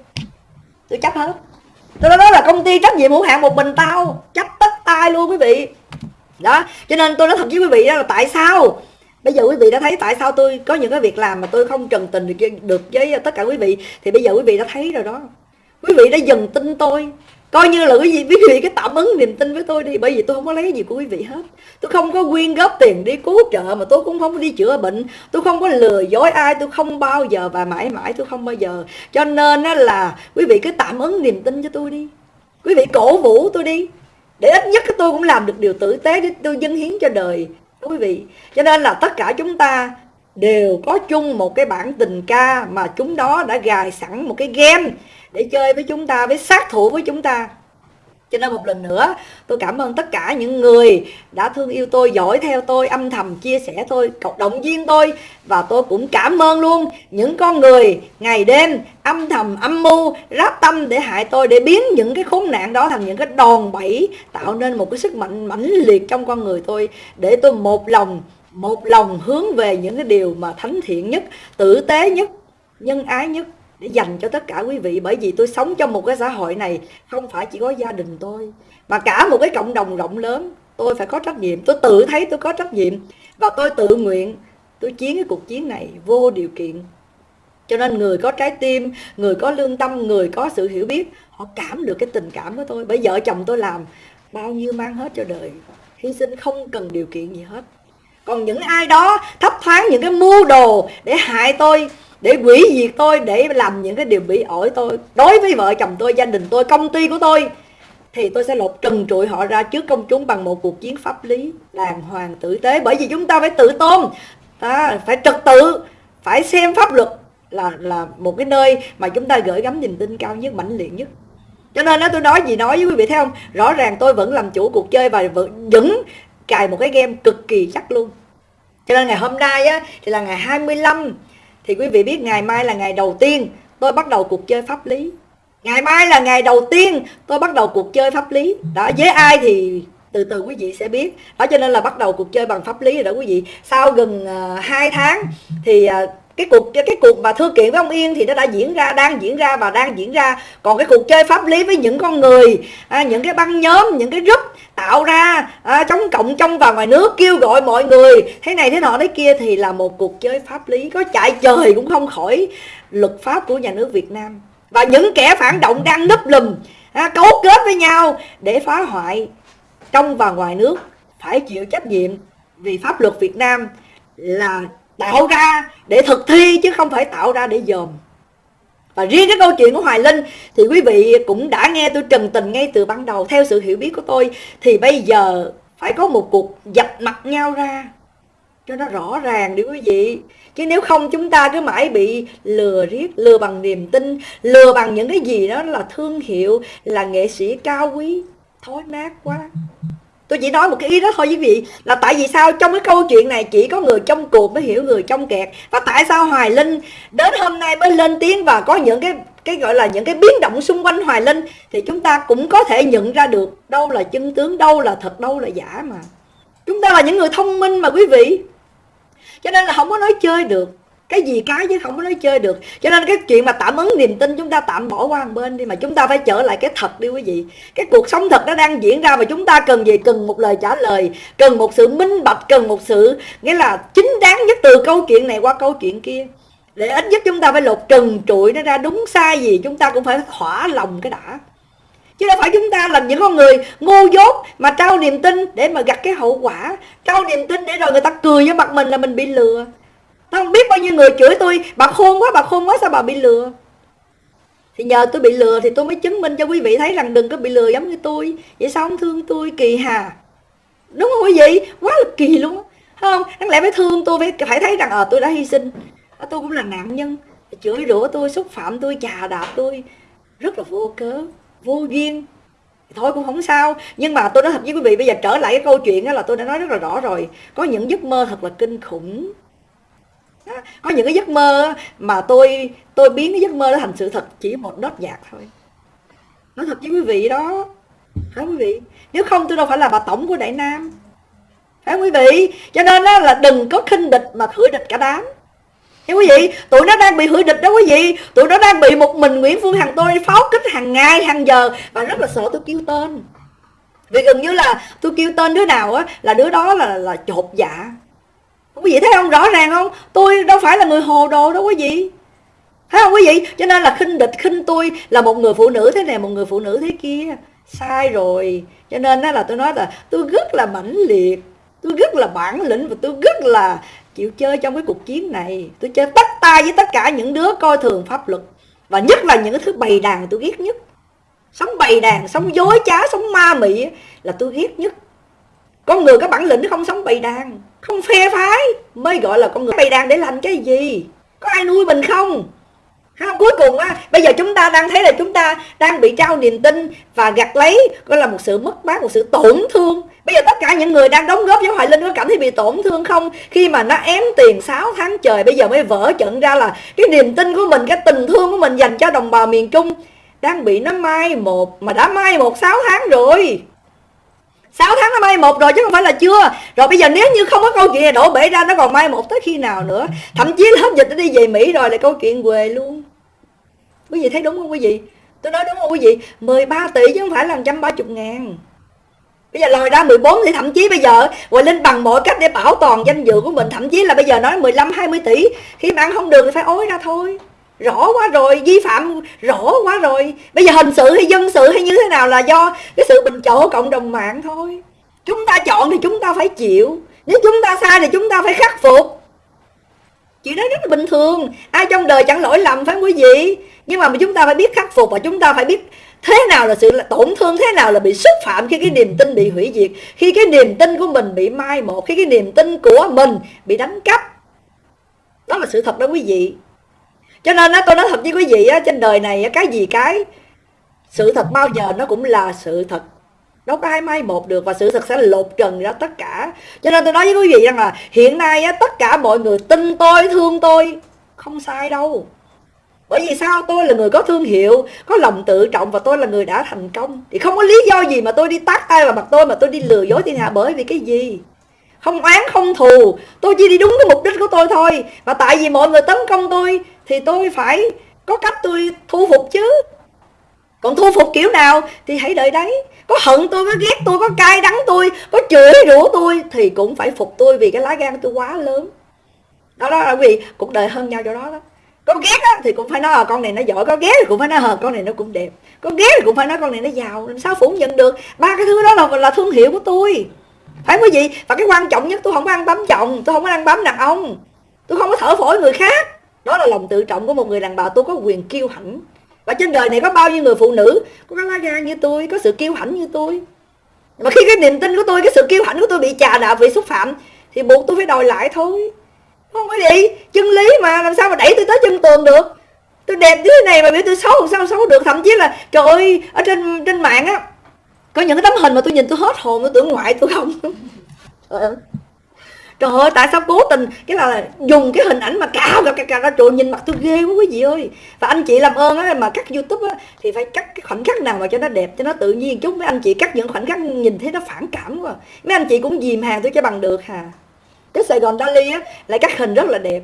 Speaker 1: tôi chấp hết. Tôi nói là công ty trách nhiệm hữu hạn một mình tao. Chấp tất tay luôn quý vị. Đó cho nên tôi nói thật với quý vị đó là tại sao? Bây giờ quý vị đã thấy tại sao tôi có những cái việc làm mà tôi không trần tình được, được với tất cả quý vị. Thì bây giờ quý vị đã thấy rồi đó. Quý vị đã dần tin tôi coi như là quý vị quý vị cái tạm ứng niềm tin với tôi đi, bởi vì tôi không có lấy gì của quý vị hết. Tôi không có quyên góp tiền đi cứu trợ mà tôi cũng không có đi chữa bệnh. Tôi không có lừa dối ai, tôi không bao giờ và mãi mãi tôi không bao giờ. Cho nên á là quý vị cứ tạm ứng niềm tin cho tôi đi. Quý vị cổ vũ tôi đi. Để ít nhất tôi cũng làm được điều tử tế để tôi dâng hiến cho đời quý vị. Cho nên là tất cả chúng ta đều có chung một cái bản tình ca mà chúng đó đã gài sẵn một cái game để chơi với chúng ta, với sát thủ với chúng ta. Cho nên một lần nữa, tôi cảm ơn tất cả những người đã thương yêu tôi, dõi theo tôi, âm thầm chia sẻ tôi, cộng động viên tôi. Và tôi cũng cảm ơn luôn những con người ngày đêm âm thầm, âm mưu, ráp tâm để hại tôi, để biến những cái khốn nạn đó thành những cái đòn bẩy, tạo nên một cái sức mạnh mãnh liệt trong con người tôi, để tôi một lòng một lòng hướng về những cái điều mà thánh thiện nhất, tử tế nhất, nhân ái nhất để dành cho tất cả quý vị. Bởi vì tôi sống trong một cái xã hội này, không phải chỉ có gia đình tôi, mà cả một cái cộng đồng rộng lớn. Tôi phải có trách nhiệm. Tôi tự thấy tôi có trách nhiệm. Và tôi tự nguyện, tôi chiến cái cuộc chiến này vô điều kiện. Cho nên người có trái tim, người có lương tâm, người có sự hiểu biết, họ cảm được cái tình cảm của tôi. Bởi vợ chồng tôi làm bao nhiêu mang hết cho đời. Hy sinh không cần điều kiện gì hết còn những ai đó thấp thoáng những cái mưu đồ để hại tôi, để quỷ diệt tôi, để làm những cái điều bị ổi tôi, đối với vợ chồng tôi, gia đình tôi, công ty của tôi, thì tôi sẽ lột trần trụi họ ra trước công chúng bằng một cuộc chiến pháp lý đàng hoàng tử tế. Bởi vì chúng ta phải tự tôn, ta phải trật tự, phải xem pháp luật là là một cái nơi mà chúng ta gửi gắm niềm tin cao nhất, mãnh liệt nhất. Cho nên đó tôi nói gì nói với quý vị, thấy không? Rõ ràng tôi vẫn làm chủ cuộc chơi và vẫn cài một cái game cực kỳ chắc luôn. Cho nên ngày hôm nay á thì là ngày 25 thì quý vị biết ngày mai là ngày đầu tiên tôi bắt đầu cuộc chơi pháp lý. Ngày mai là ngày đầu tiên tôi bắt đầu cuộc chơi pháp lý. Đó với ai thì từ từ quý vị sẽ biết. Đó cho nên là bắt đầu cuộc chơi bằng pháp lý rồi đó quý vị. Sau gần ờ, uh, 2 tháng thì uh, cái cuộc cái cuộc mà thư kiện với ông Yên thì nó đã diễn ra đang diễn ra và đang diễn ra. Còn cái cuộc chơi pháp lý với những con người à, những cái băng nhóm những cái group tạo ra à, chống cộng trong và ngoài nước kêu gọi mọi người thế này thế nọ thế kia thì là một cuộc chơi pháp lý có chạy trời cũng không khỏi luật pháp của nhà nước Việt Nam. Và những kẻ phản động đang núp lùm à, cấu kết với nhau để phá hoại trong và ngoài nước phải chịu trách nhiệm vì pháp luật Việt Nam là tạo ra để thực thi chứ không phải tạo ra để dòm. Và riêng cái câu chuyện của Hoài Linh thì quý vị cũng đã nghe tôi trần tình ngay từ ban đầu. Theo sự hiểu biết của tôi thì bây giờ phải có một cuộc dập mặt nhau ra cho nó rõ ràng đi quý vị. Chứ nếu không chúng ta cứ mãi bị lừa riết, lừa bằng niềm tin, lừa bằng những cái gì đó là thương hiệu, là nghệ sĩ cao quý, thối nát quá tôi chỉ nói một cái ý đó thôi quý vị. Là tại vì sao trong cái câu chuyện này chỉ có người trong cuộc mới hiểu người trong kẹt? Và tại sao hoài linh đến hôm nay mới lên tiếng và có những cái cái gọi là những cái biến động xung quanh hoài linh? Thì chúng ta cũng có thể nhận ra được đâu là chân tướng, đâu là thật, đâu là giả mà. Chúng ta là những người thông minh mà quý vị. Cho nên là không có nói chơi được cái gì cái chứ không có nói chơi được. Cho nên cái chuyện mà tạm ứng niềm tin chúng ta tạm bỏ qua một bên đi, mà chúng ta phải trở lại cái thật đi quý vị. Cái cuộc sống thật nó đang diễn ra mà chúng ta cần gì? Cần một lời trả lời, cần một sự minh bạch, cần một sự, nghĩa là chính đáng nhất từ câu chuyện này qua câu chuyện kia. Để ít nhất chúng ta phải lột trần trụi nó ra, đúng sai gì chúng ta cũng phải thỏa lòng cái đã. Chứ đâu phải chúng ta làm những con người ngu dốt mà trao niềm tin để mà gặt cái hậu quả. Trao niềm tin để rồi người ta cười với mặt mình là mình bị lừa. Không biết bao nhiêu người chửi tôi. Bà khôn quá bà khôn quá sao bà bị lừa? Thì nhờ tôi bị lừa Thì tôi mới chứng minh cho quý vị thấy rằng Đừng có bị lừa giống như tôi. Vậy sao không thương tôi kỳ hà? Đúng không quý vị? Quá là kỳ luôn không? Đáng lẽ phải thương tôi phải, phải thấy rằng ờ à, tôi đã hy sinh. À, tôi cũng là nạn nhân. Chửi rủa tôi xúc phạm tôi chà đạp tôi. Rất là vô cớ vô duyên. Thôi cũng không sao. Nhưng mà tôi nói thật với quý vị bây giờ trở lại cái câu chuyện đó là tôi đã nói rất là rõ rồi. Có những giấc mơ thật là kinh khủng có những cái giấc mơ mà tôi tôi biến cái giấc mơ đó thành sự thật chỉ một nốt nhạc thôi. Nói thật với quý vị đó. Phải quý vị? Nếu không tôi đâu phải là bà tổng của đại nam. Phải quý vị? Cho nên đó là đừng có khinh địch mà khử địch cả đám. Thế quý vị, tụi nó đang bị hủy địch đó quý vị. Tụi nó đang bị một mình Nguyễn Phương Hằng tôi pháo kích hàng ngày, hàng giờ Và rất là sợ tôi kêu tên. Vì gần như là tôi kêu tên đứa nào á Là đứa đó là là chột dạ quý vị thấy không? Rõ ràng không? Tôi đâu phải là người hồ đồ đâu quý vị. Thấy không quý vị? Cho nên là khinh địch, khinh tôi là một người phụ nữ thế này, một người phụ nữ thế kia. Sai rồi. Cho nên đó là tôi nói là tôi rất là mãnh liệt, tôi rất là bản lĩnh và tôi rất là chịu chơi trong cái cuộc chiến này. Tôi chơi tất tay với tất cả những đứa coi thường pháp luật và nhất là những cái thứ bày đàn tôi ghét nhất. Sống bày đàn, sống dối trá, sống ma mị là tôi ghét nhất. Con người có bản lĩnh không sống bày đàn không phe phái. Mới gọi là con người. Bày đàn để làm cái gì? Có ai nuôi mình không? Không cuối cùng á, bây giờ chúng ta đang thấy là chúng ta đang bị trao niềm tin và gặt lấy, gọi là một sự mất mát, một sự tổn thương. Bây giờ tất cả những người đang đóng góp cho hoài linh có cảm thấy bị tổn thương không? Khi mà nó ém tiền 6 tháng trời, bây giờ mới vỡ trận ra là cái niềm tin của mình, cái tình thương của mình dành cho đồng bào miền trung đang bị nó mai một, mà đã mai một 6 tháng rồi. 6 tháng nó mai một rồi chứ không phải là chưa. Rồi bây giờ nếu như không có câu chuyện này đổ bể ra, Nó còn mai một tới khi nào nữa? Thậm chí là hết dịch nó đi về Mỹ rồi là câu chuyện quê luôn. Quý vị thấy đúng không quý vị? Tôi nói đúng không quý vị? 13 tỷ chứ không phải là 130 ngàn. Bây giờ lòi ra 14 thì thậm chí bây giờ Hoài Linh bằng mọi cách để bảo toàn danh dự của mình. Thậm chí là bây giờ nói 15 20 tỷ. Khi mà ăn không được thì phải ối ra thôi rõ quá rồi, vi phạm rõ quá rồi. Bây giờ hình sự hay dân sự hay như thế nào là do cái sự bình chọn của cộng đồng mạng thôi. Chúng ta chọn thì chúng ta phải chịu. Nếu chúng ta sai thì chúng ta phải khắc phục. Chuyện đó rất là bình thường. Ai trong đời chẳng lỗi lầm phải quý vị? Nhưng mà chúng ta phải biết khắc phục và chúng ta phải biết thế nào là sự là tổn thương, thế nào là bị xúc phạm khi cái niềm tin bị hủy diệt, khi cái niềm tin của mình bị mai một, khi cái niềm tin của mình bị đánh cắp. Đó là sự thật đó quý vị cho nên á tôi nói thật với quý vị á trên đời này cái gì cái sự thật bao giờ nó cũng là sự thật. Đâu có ai mai một được và sự thật sẽ lột trần ra tất cả. Cho nên tôi nói với quý vị rằng là hiện nay á, tất cả mọi người tin tôi thương tôi không sai đâu. Bởi vì sao? Tôi là người có thương hiệu có lòng tự trọng và tôi là người đã thành công. Thì không có lý do gì mà tôi đi tát tay vào mặt tôi mà tôi đi lừa dối thiên hạ bởi vì cái gì? Không oán không thù. Tôi chỉ đi đúng cái mục đích của tôi thôi. Và tại vì mọi người tấn công tôi thì tôi phải có cách tôi thu phục chứ. Còn thu phục kiểu nào thì hãy đợi đấy. Có hận tôi có ghét tôi có cay đắng tôi có chửi rủa tôi thì cũng phải phục tôi vì cái lá gan tôi quá lớn. Đó đó là vì cuộc đời hơn nhau chỗ đó đó. Có ghét á, thì cũng phải nói à, con này nó giỏi có ghét thì cũng phải nói à, con này nó cũng đẹp. Có ghét thì cũng phải nói con này nó giàu làm sao phủ nhận được? Ba cái thứ đó là là thương hiệu của tôi. Phải quý vị? Và cái quan trọng nhất tôi không có ăn bám chồng tôi không có ăn bám đàn ông tôi không có thở phổi người khác đó là lòng tự trọng của một người đàn bà tôi có quyền kiêu hãnh. Và trên đời này có bao nhiêu người phụ nữ có cái lá gan như tôi, có sự kiêu hãnh như tôi. Mà khi cái niềm tin của tôi, cái sự kiêu hãnh của tôi bị chà đạp, bị xúc phạm, thì buộc tôi phải đòi lại thôi. Không có gì chân lý mà, làm sao mà đẩy tôi tới chân tường được? Tôi đẹp như thế này mà biểu tôi xấu, làm sao xấu được? Thậm chí là, trời ơi, ở trên trên mạng á, có những cái tấm hình mà tôi nhìn tôi hết hồn, tôi tưởng ngoại tôi không. trời ơi, tại sao cố tình, cái là dùng cái hình ảnh mà cao cao cao cao trời, nhìn mặt tôi ghê quá quý vị ơi. Và anh chị làm ơn á, mà cắt youtube á, thì phải cắt cái khoảnh khắc nào mà cho nó đẹp, cho nó tự nhiên chút. Mấy anh chị cắt những khoảnh khắc nhìn thấy nó phản cảm quá. Mấy anh chị cũng dìm hàng tôi cho bằng được hà. Cái sài gòn dali á, lại cắt hình rất là đẹp.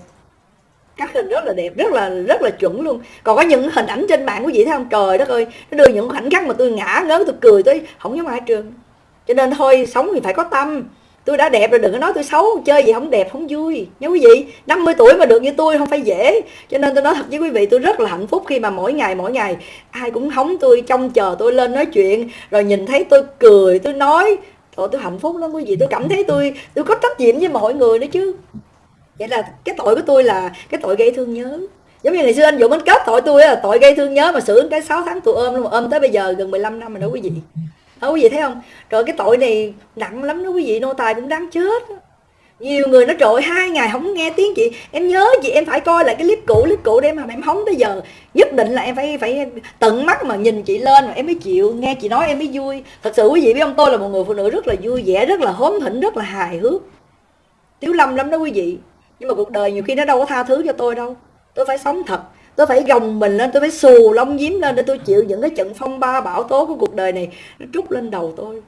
Speaker 1: Cắt hình rất là đẹp, rất là rất là chuẩn luôn. Còn có những hình ảnh trên mạng quý vị thấy không? Trời đất ơi, nó đưa những khoảnh khắc mà tôi ngã ngớn tôi cười tôi không giống ai trường cho nên thôi, sống thì phải có tâm tôi đã đẹp rồi, đừng có nói tôi xấu, chơi gì không đẹp, không vui. Nhớ quý vị 50 tuổi mà được như tôi không phải dễ. Cho nên tôi nói thật với quý vị, tôi rất là hạnh phúc khi mà mỗi ngày mỗi ngày, ai cũng hóng tôi, trông chờ tôi lên nói chuyện, rồi nhìn thấy tôi cười, tôi nói. Trời tôi hạnh phúc lắm quý vị, tôi cảm thấy tôi tôi có trách nhiệm với mọi người nữa chứ. Vậy là cái tội của tôi là cái tội gây thương nhớ. Giống như ngày xưa anh Dũng, anh kết tội tôi là tội gây thương nhớ mà xử cái 6 tháng tôi ôm luôn, ôm tới bây giờ gần 15 năm rồi đó quý vị đó quý vị thấy không? Rồi cái tội này nặng lắm đó quý vị, nô tài cũng đáng chết. Nhiều người nó trội hai ngày không nghe tiếng chị. Em nhớ chị, em phải coi lại cái clip cũ clip cũ để mà em hóng tới giờ. Nhất định là em phải phải tận mắt mà nhìn chị lên mà em mới chịu. Nghe chị nói em mới vui. Thật sự quý vị biết không? Tôi là một người phụ nữ rất là vui vẻ, rất là hóm thỉnh rất là hài hước. Tiếu lâm lắm đó quý vị. Nhưng mà cuộc đời nhiều khi nó đâu có tha thứ cho tôi đâu. Tôi phải sống thật tôi phải gồng mình lên tôi phải xù lông giếm lên để tôi chịu những cái trận phong ba bão tố của cuộc đời này nó trút lên đầu tôi.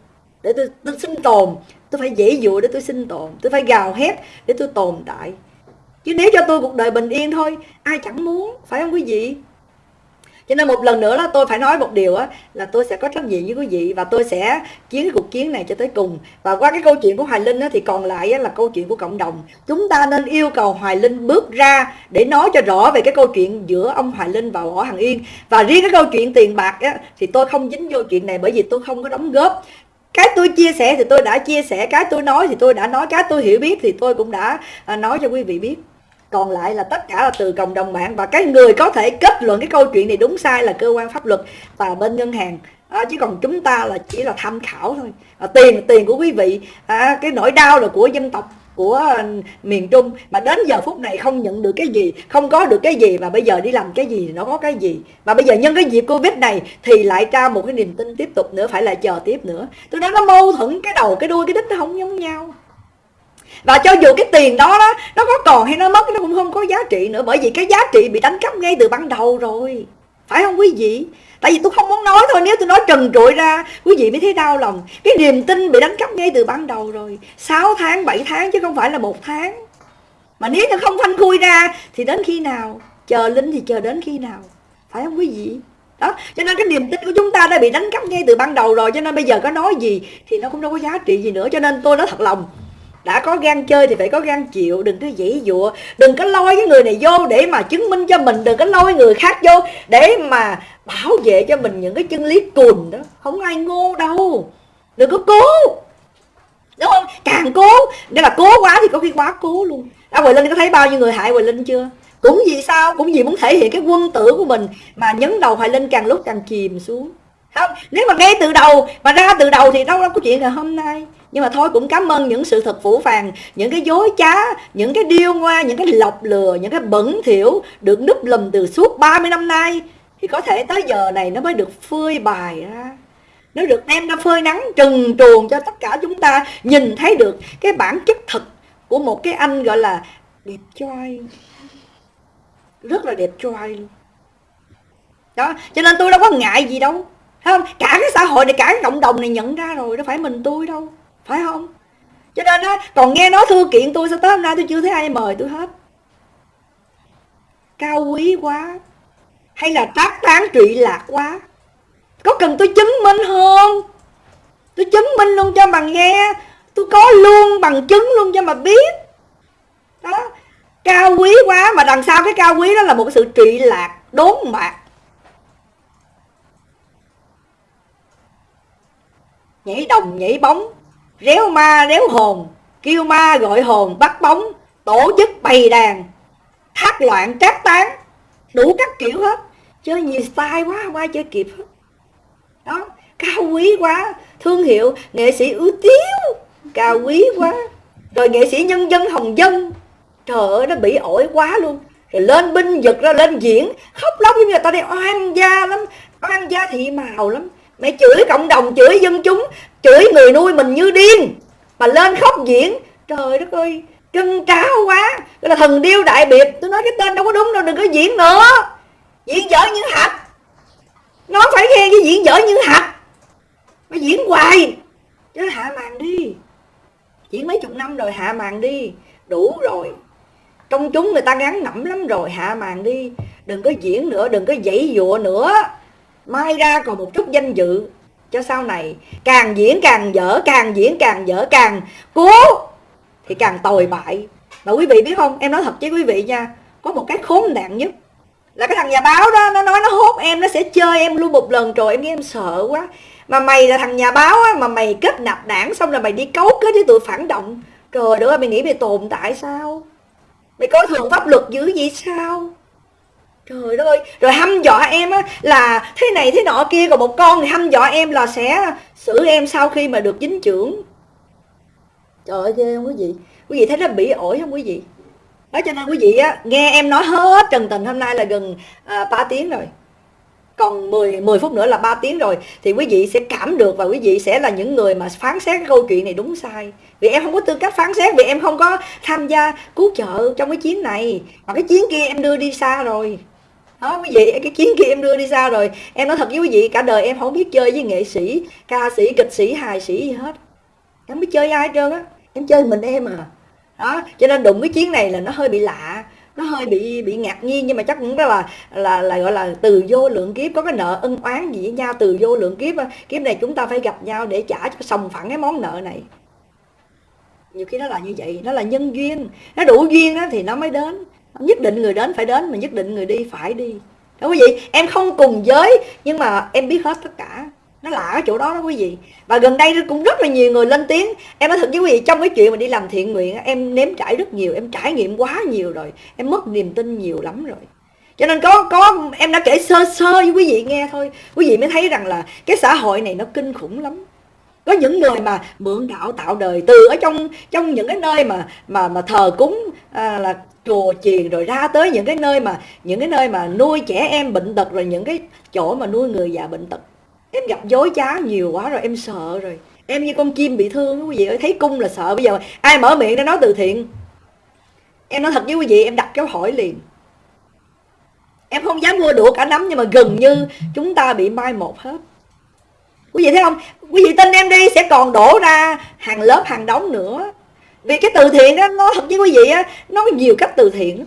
Speaker 1: Để tôi, tôi sinh tồn tôi phải dễ dụa để tôi sinh tồn tôi phải gào hét để tôi tồn tại. Chứ nếu cho tôi cuộc đời bình yên thôi ai chẳng muốn phải không quý vị? Cho nên một lần nữa là tôi phải nói một điều á là tôi sẽ có trách nhiệm với quý vị và tôi sẽ chiến cái cuộc chiến này cho tới cùng. Và qua cái câu chuyện của hoài linh á, thì còn lại á, là câu chuyện của cộng đồng. Chúng ta nên yêu cầu hoài linh bước ra để nói cho rõ về cái câu chuyện giữa ông hoài linh và võ hằng yên. Và riêng cái câu chuyện tiền bạc á, thì tôi không dính vô chuyện này bởi vì tôi không có đóng góp. Cái tôi chia sẻ thì tôi đã chia sẻ cái tôi nói thì tôi đã nói cái tôi hiểu biết thì tôi cũng đã à, nói cho quý vị biết còn lại là tất cả là từ cộng đồng mạng và cái người có thể kết luận cái câu chuyện này đúng sai là cơ quan pháp luật và bên ngân hàng. À, chứ còn chúng ta là chỉ là tham khảo thôi. À, tiền là tiền của quý vị à, cái nỗi đau là của dân tộc của à, miền Trung. Mà đến giờ phút này không nhận được cái gì không có được cái gì và bây giờ đi làm cái gì nó có cái gì. Và bây giờ nhân cái dịp Covid này thì lại ra một cái niềm tin tiếp tục nữa phải là chờ tiếp nữa. Tôi nói nó mâu thuẫn cái đầu cái đuôi cái đích nó không giống nhau và cho dù cái tiền đó đó, nó có còn hay nó mất nó cũng không có giá trị nữa. Bởi vì cái giá trị bị đánh cắp ngay từ ban đầu rồi. Phải không quý vị? Tại vì tôi không muốn nói thôi. Nếu tôi nói trần trụi ra, quý vị mới thấy đau lòng. Cái niềm tin bị đánh cắp ngay từ ban đầu rồi. 6 tháng 7 tháng chứ không phải là một tháng. Mà nếu như không thanh khui ra, thì đến khi nào? Chờ linh thì chờ đến khi nào? Phải không quý vị? Đó, cho nên cái niềm tin của chúng ta đã bị đánh cắp ngay từ ban đầu rồi. Cho nên bây giờ có nói gì thì nó cũng đâu có giá trị gì nữa. Cho nên tôi nói thật lòng đã có gan chơi thì phải có gan chịu, đừng có dãy dụa. Đừng có lôi cái người này vô để mà chứng minh cho mình, đừng có lôi người khác vô để mà bảo vệ cho mình những cái chân lý cùn đó. Không ai ngu đâu. Đừng có cố. Đúng không? Càng cố nếu là cố quá thì có khi quá cố luôn. À, đã quỳ Linh có thấy bao nhiêu người hại quỳ Linh chưa? Cũng vì sao? Cũng vì muốn thể hiện cái quân tử của mình mà nhấn đầu Hoài Linh càng lúc càng chìm xuống không, nếu mà ngay từ đầu, mà ra từ đầu thì đâu có chuyện ngày hôm nay. Nhưng mà thôi, cũng cảm ơn những sự thật phủ phàng, những cái dối trá, những cái điêu ngoa, những cái lọc lừa, những cái bẩn thỉu được núp lùm từ suốt 30 năm nay. Thì có thể tới giờ này nó mới được phơi bài ra. Nó được đem ra phơi nắng trừng truồng cho tất cả chúng ta nhìn thấy được cái bản chất thật của một cái anh gọi là đẹp trai. Rất là đẹp trai luôn. Đó, cho nên tôi đâu có ngại gì đâu. Thấy không? Cả cái xã hội này, cả cái cộng đồng này nhận ra rồi, đâu phải mình tôi đâu. Phải không? Cho nên á, còn nghe nói thư kiện tôi, sao tới hôm nay tôi chưa thấy ai mời tôi hết? Cao quý quá. Hay là tác tán trụy lạc quá. Có cần tôi chứng minh không? Tôi chứng minh luôn cho bằng nghe. Tôi có luôn bằng chứng luôn cho mà biết. Đó. Cao quý quá, mà đằng sau cái cao quý đó là một sự trụy lạc, đốn mạc. Nhảy đồng, nhảy bóng. Réo ma, réo hồn, kêu ma gọi hồn bắt bóng, tổ chức bày đàn, thác loạn trác tán. Đủ các kiểu hết. Chơi nhiều style quá, không ai chơi kịp hết. Đó, cao quý quá. Thương hiệu nghệ sĩ ưu tiếu cao quý quá. Rồi nghệ sĩ nhân dân, hồng dân. Trời ơi, nó bị ổi quá luôn. Rồi lên binh giật ra, lên diễn. Khóc lóc như người ta đi, oan gia lắm. Oan gia thị màu lắm mẹ chửi cộng đồng, chửi dân chúng, chửi người nuôi mình như điên. Mà lên khóc diễn, trời đất ơi chân tráo quá. Cái là thần điêu đại biệt. Tôi nói cái tên đâu có đúng đâu, đừng có diễn nữa. Diễn dở như hạt. Nó phải khen cái diễn dở như hạt. Mà diễn hoài. Chứ hạ màn đi. Diễn mấy chục năm rồi, hạ màn đi. Đủ rồi. Trong chúng người ta ngắn ngẩm lắm rồi, hạ màn đi. Đừng có diễn nữa, đừng có dãy dụa nữa mai ra còn một chút danh dự cho sau này. Càng diễn càng dở càng diễn càng dở càng cố thì càng tồi bại. Mà quý vị biết không? Em nói thật với quý vị nha có một cái khốn nạn nhất là cái thằng nhà báo đó nó nói nó hốt em nó sẽ chơi em luôn một lần rồi. Em nghe em sợ quá. Mà mày là thằng nhà báo á, mà mày kết nạp đảng xong rồi mày đi cấu kết với tụi phản động. Trời đất ơi mày nghĩ mày tồn tại sao? Mày có thường pháp luật dữ gì sao? Trời ơi rồi hăm dọa em á là thế này thế nọ kia còn một con thì hăm dọa em là sẽ xử em sau khi mà được dính trưởng. Trời ơi ghê không quý vị? Quý vị thấy nó bị ổi không quý vị? Đó cho nên quý vị á nghe em nói hết trần tình hôm nay là gần à, 3 tiếng rồi. Còn 10 10 phút nữa là 3 tiếng rồi thì quý vị sẽ cảm được và quý vị sẽ là những người mà phán xét cái câu chuyện này đúng sai. Vì em không có tư cách phán xét vì em không có tham gia cứu trợ trong cái chiến này. Mà cái chiến kia em đưa đi xa rồi đó, quý vị, cái chiến kia em đưa đi xa rồi? Em nói thật với quý vị, cả đời em không biết chơi với nghệ sĩ, ca sĩ, kịch sĩ, hài sĩ gì hết. Em không biết chơi ai hết trơn á. Em chơi mình em à. Đó, cho nên đụng cái chiến này là nó hơi bị lạ, nó hơi bị bị ngạc nhiên, nhưng mà chắc cũng đó là là là, gọi là từ vô lượng kiếp, có cái nợ ân oán gì với nhau từ vô lượng kiếp kiếp này chúng ta phải gặp nhau để trả cho sòng phẳng cái món nợ này. Nhiều khi nó là như vậy, nó là nhân duyên. Nó đủ duyên đó thì nó mới đến nhất định người đến phải đến, mà nhất định người đi phải đi. Đó, quý vị, em không cùng giới, nhưng mà em biết hết tất cả. Nó lạ ở chỗ đó đó, quý vị. Và gần đây cũng rất là nhiều người lên tiếng. Em nói thật với quý vị, trong cái chuyện mà đi làm thiện nguyện em nếm trải rất nhiều, em trải nghiệm quá nhiều rồi. Em mất niềm tin nhiều lắm rồi. Cho nên có có, em đã kể sơ sơ với quý vị nghe thôi. Quý vị mới thấy rằng là cái xã hội này nó kinh khủng lắm có những người mà mượn đạo tạo đời từ ở trong trong những cái nơi mà mà mà thờ cúng à, là chùa chiền rồi ra tới những cái nơi mà những cái nơi mà nuôi trẻ em bệnh tật rồi những cái chỗ mà nuôi người già bệnh tật. Em gặp dối trá nhiều quá rồi em sợ rồi. Em như con chim bị thương quý vị ơi thấy cung là sợ. Bây giờ ai mở miệng ra nói từ thiện? Em nói thật với quý vị em đặt câu hỏi liền. Em không dám mua đũa cả nắm nhưng mà gần như chúng ta bị mai một hết quý vị thấy không? Quý vị tin em đi sẽ còn đổ ra hàng lớp hàng đống nữa. Vì cái từ thiện đó nó thật với quý vị á nó có nhiều cách từ thiện.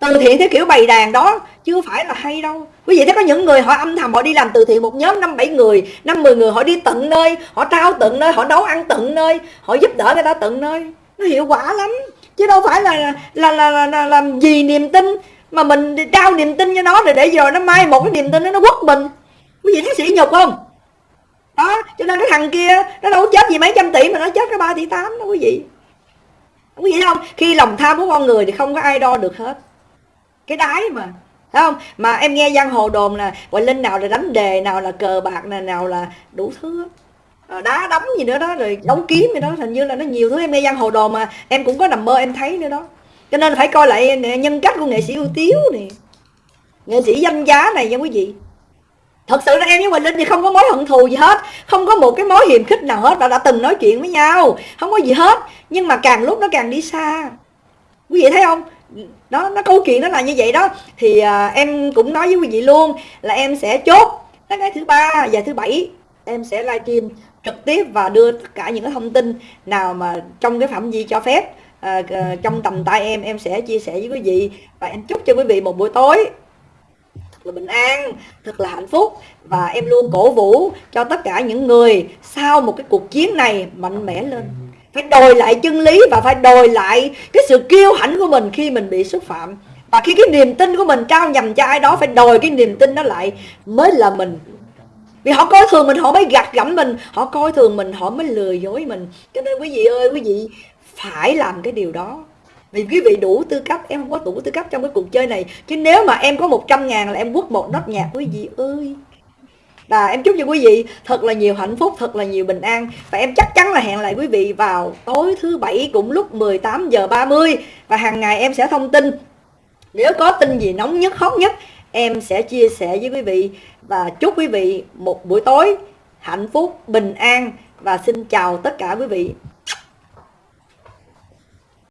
Speaker 1: Từ thiện theo kiểu bày đàn đó chưa phải là hay đâu. Quý vị thấy có những người họ âm thầm họ đi làm từ thiện một nhóm năm bảy người năm mười người họ đi tận nơi họ trao tận nơi họ nấu ăn tận nơi họ giúp đỡ người ta tận nơi. Nó hiệu quả lắm. Chứ đâu phải là là là, là, là, làm gì niềm tin mà mình trao niềm tin cho nó rồi để rồi nó mai một cái niềm tin đó nó quất mình. Quý vị thấy sĩ nhục không? Đó, cho nên cái thằng kia, nó đâu có chết gì mấy trăm tỷ mà nó chết cái ba tỷ tám đó quý vị quý vị không? Khi lòng tham của con người thì không có ai đo được hết. Cái đáy mà, thấy không? Mà em nghe giang hồ đồn là gọi linh nào là đánh đề, nào là cờ bạc, nào nào là đủ thứ ờ, đá đấm gì nữa đó, rồi đóng kiếm gì đó, hình như là nó nhiều thứ. Em nghe giang hồ đồn mà, em cũng có nằm mơ em thấy nữa đó. Cho nên phải coi lại nhân cách của nghệ sĩ ưu tiếu này nghệ sĩ danh giá này nha quý vị thật sự là em với Quỳnh Linh thì không có mối hận thù gì hết. Không có một cái mối hiềm khích nào hết và đã từng nói chuyện với nhau. Không có gì hết. Nhưng mà càng lúc nó càng đi xa. Quý vị thấy không? Đó nó câu chuyện nó là như vậy đó. Thì à, em cũng nói với quý vị luôn là em sẽ chốt tới ngày thứ ba và thứ bảy. Em sẽ livestream trực tiếp và đưa tất cả những cái thông tin nào mà trong cái phạm vi cho phép. À, à trong tầm tay em em sẽ chia sẻ với quý vị. Và em chúc cho quý vị một buổi tối là bình an, thật là hạnh phúc. Và em luôn cổ vũ cho tất cả những người sau một cái cuộc chiến này mạnh mẽ lên. Phải đòi lại chân lý và phải đòi lại cái sự kiêu hãnh của mình khi mình bị xúc phạm. Và khi cái niềm tin của mình trao nhầm cho ai đó, phải đòi cái niềm tin đó lại mới là mình. Vì họ coi thường mình, họ mới gạt gẫm mình, họ coi thường mình, họ mới lừa dối mình. Cho nên quý vị ơi, quý vị phải làm cái điều đó vì quý vị đủ tư cách, em không có đủ tư cách trong cái cuộc chơi này. Chứ nếu mà em có 100 ngàn là em quất một nốt nhạc quý vị ơi. Và em chúc cho quý vị thật là nhiều hạnh phúc, thật là nhiều bình an. Và em chắc chắn là hẹn lại quý vị vào tối thứ bảy cũng lúc 18 giờ 30 và hàng ngày em sẽ thông tin. Nếu có tin gì nóng nhất, hot nhất, em sẽ chia sẻ với quý vị. Và chúc quý vị một buổi tối hạnh phúc, bình an. Và xin chào tất cả quý vị.